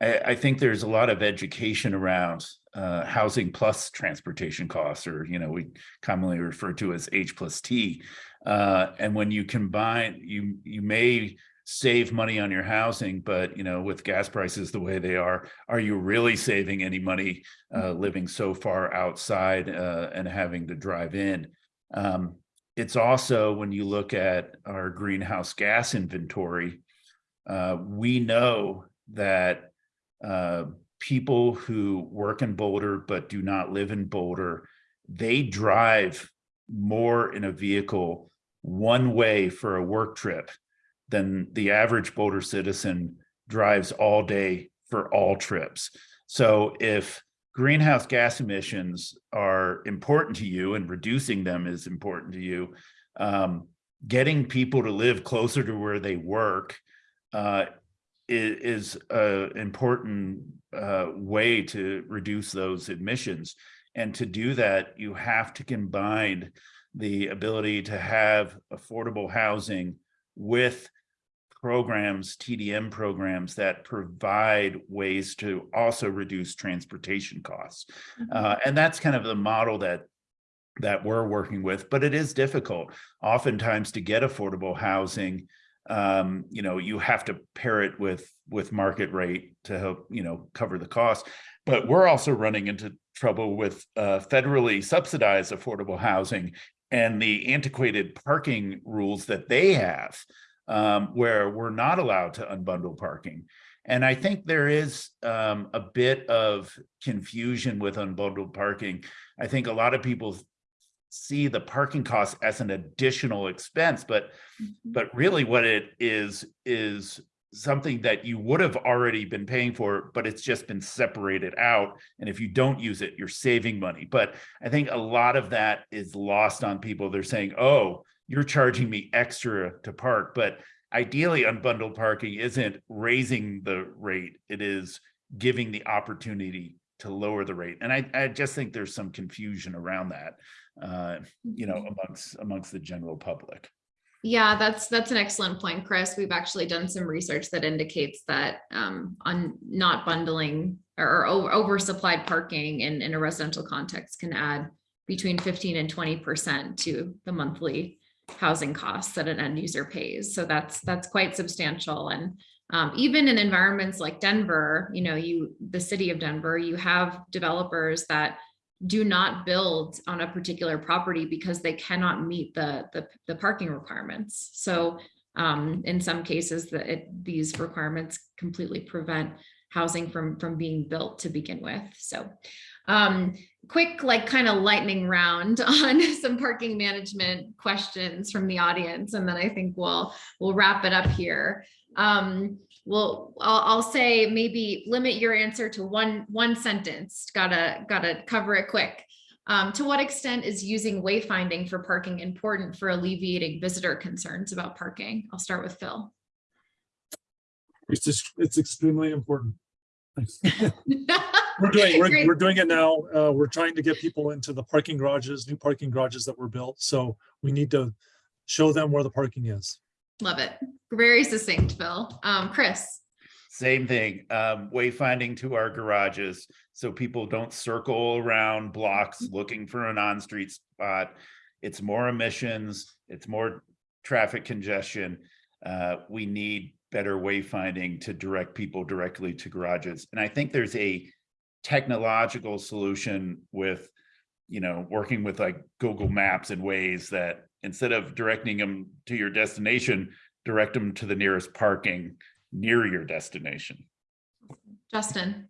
I, I think there's a lot of education around uh, housing plus transportation costs, or, you know, we commonly refer to as H plus T. Uh, and when you combine, you, you may save money on your housing, but, you know, with gas prices the way they are, are you really saving any money uh, living so far outside uh, and having to drive in? Um, it's also when you look at our greenhouse gas inventory, uh, we know that uh, people who work in Boulder but do not live in Boulder, they drive more in a vehicle one way for a work trip than the average Boulder citizen drives all day for all trips. So if greenhouse gas emissions are important to you and reducing them is important to you, um, getting people to live closer to where they work uh, is, an important uh, way to reduce those emissions. And to do that, you have to combine the ability to have affordable housing with programs, TDM programs that provide ways to also reduce transportation costs. Uh, and that's kind of the model that that we're working with, but it is difficult. Oftentimes to get affordable housing, um, you know, you have to pair it with with market rate to help, you know, cover the cost. But we're also running into trouble with uh, federally subsidized affordable housing and the antiquated parking rules that they have um, where we're not allowed to unbundle parking. And I think there is um, a bit of confusion with unbundled parking. I think a lot of people see the parking costs as an additional expense, but mm-hmm. but really what it is is something that you would have already been paying for, but it's just been separated out. And if you don't use it, you're saving money. But I think a lot of that is lost on people. They're saying, oh, you're charging me extra to park, but ideally unbundled parking isn't raising the rate. It is giving the opportunity to lower the rate. And I, I just think there's some confusion around that, uh, you know, amongst, amongst the general public. Yeah, that's that's an excellent point, Chris. We've actually done some research that indicates that um, on not bundling or over oversupplied parking in, in a residential context can add between 15 and 20 percent to the monthly housing costs that an end user pays. So that's that's quite substantial. And um, even in environments like Denver, you know, you the city of Denver, you have developers that do not build on a particular property because they cannot meet the the, the parking requirements. So um, in some cases, that it, these requirements completely prevent housing from from being built to begin with. So um, quick, like kind of lightning round on some parking management questions from the audience, and then I think we'll we'll wrap it up here. Um, well, I'll, I'll say maybe limit your answer to one one sentence. Gotta gotta cover it quick. Um, to what extent is using wayfinding for parking important for alleviating visitor concerns about parking? I'll start with Phil. It's just, it's extremely important. We're doing, we're, we're doing it now. Uh, we're trying to get people into the parking garages, new parking garages that were built. So we need to show them where the parking is. Love it. Very succinct, Phil. Um, Chris. Same thing, um, wayfinding to our garages, so people don't circle around blocks looking for an on-street spot. It's more emissions, it's more traffic congestion. Uh, we need better wayfinding to direct people directly to garages. And I think there's a technological solution with, you know, working with like Google Maps and Waze that instead of directing them to your destination, direct them to the nearest parking near your destination. Justin.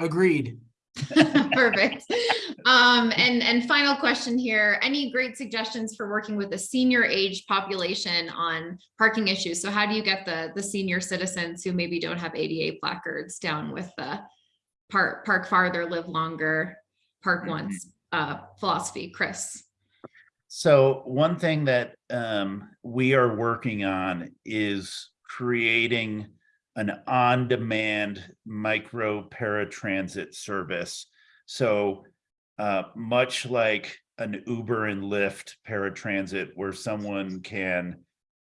Agreed. Perfect. Um, and, and final question here, any great suggestions for working with a senior age population on parking issues? So how do you get the, the senior citizens who maybe don't have ADA placards down with the park, park farther, live longer, park once, uh, philosophy, Chris? So one thing that um, we are working on is creating an on-demand micro paratransit service. So uh, much like an Uber and Lyft paratransit where someone can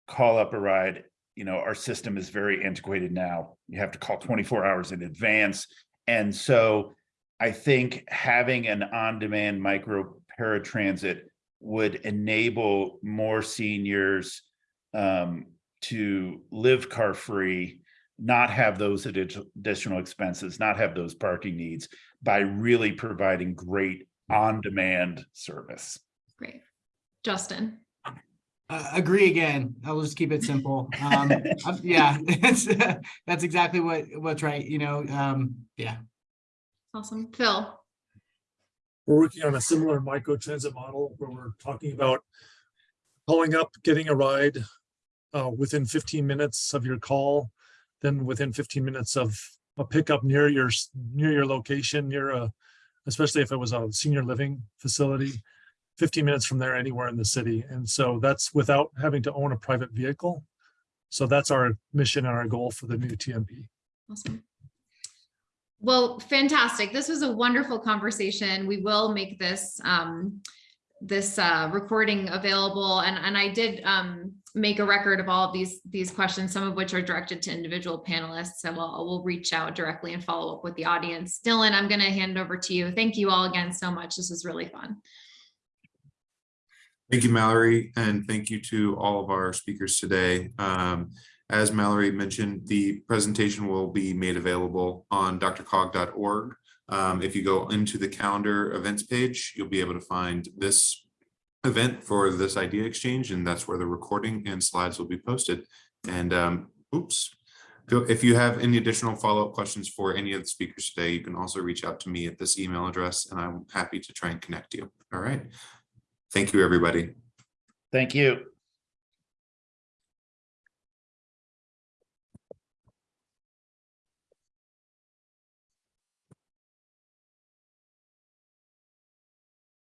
call up a ride, you know, our system is very antiquated now. You have to call 24 hours in advance. And so I think having an on-demand micro paratransit would enable more seniors um, to live car-free, not have those additional expenses, not have those parking needs by really providing great on-demand service. Great. Justin? Uh, agree again. I'll just keep it simple. Um, yeah, it's, that's exactly what, what's right, you know, um, yeah. Awesome. Phil? We're working on a similar micro transit model where we're talking about calling up, getting a ride uh, within fifteen minutes of your call, then within fifteen minutes of a pickup near your, near your location, near a, especially if it was a senior living facility, fifteen minutes from there anywhere in the city. And so that's without having to own a private vehicle. So that's our mission and our goal for the new TMP. Awesome. Well, fantastic. This was a wonderful conversation. We will make this um, this uh, recording available, and and I did um, make a record of all of these these questions, some of which are directed to individual panelists. So we'll we'll reach out directly and follow up with the audience. Dylan, I'm going to hand over to you. Thank you all again so much. This was really fun. Thank you, Mallory, and thank you to all of our speakers today. Um, as Mallory mentioned, the presentation will be made available on drcog.org. Um, if you go into the calendar events page, you'll be able to find this event for this idea exchange, and that's where the recording and slides will be posted. And um, oops, if you have any additional follow-up questions for any of the speakers today, you can also reach out to me at this email address, and I'm happy to try and connect you. All right. Thank you, everybody. Thank you.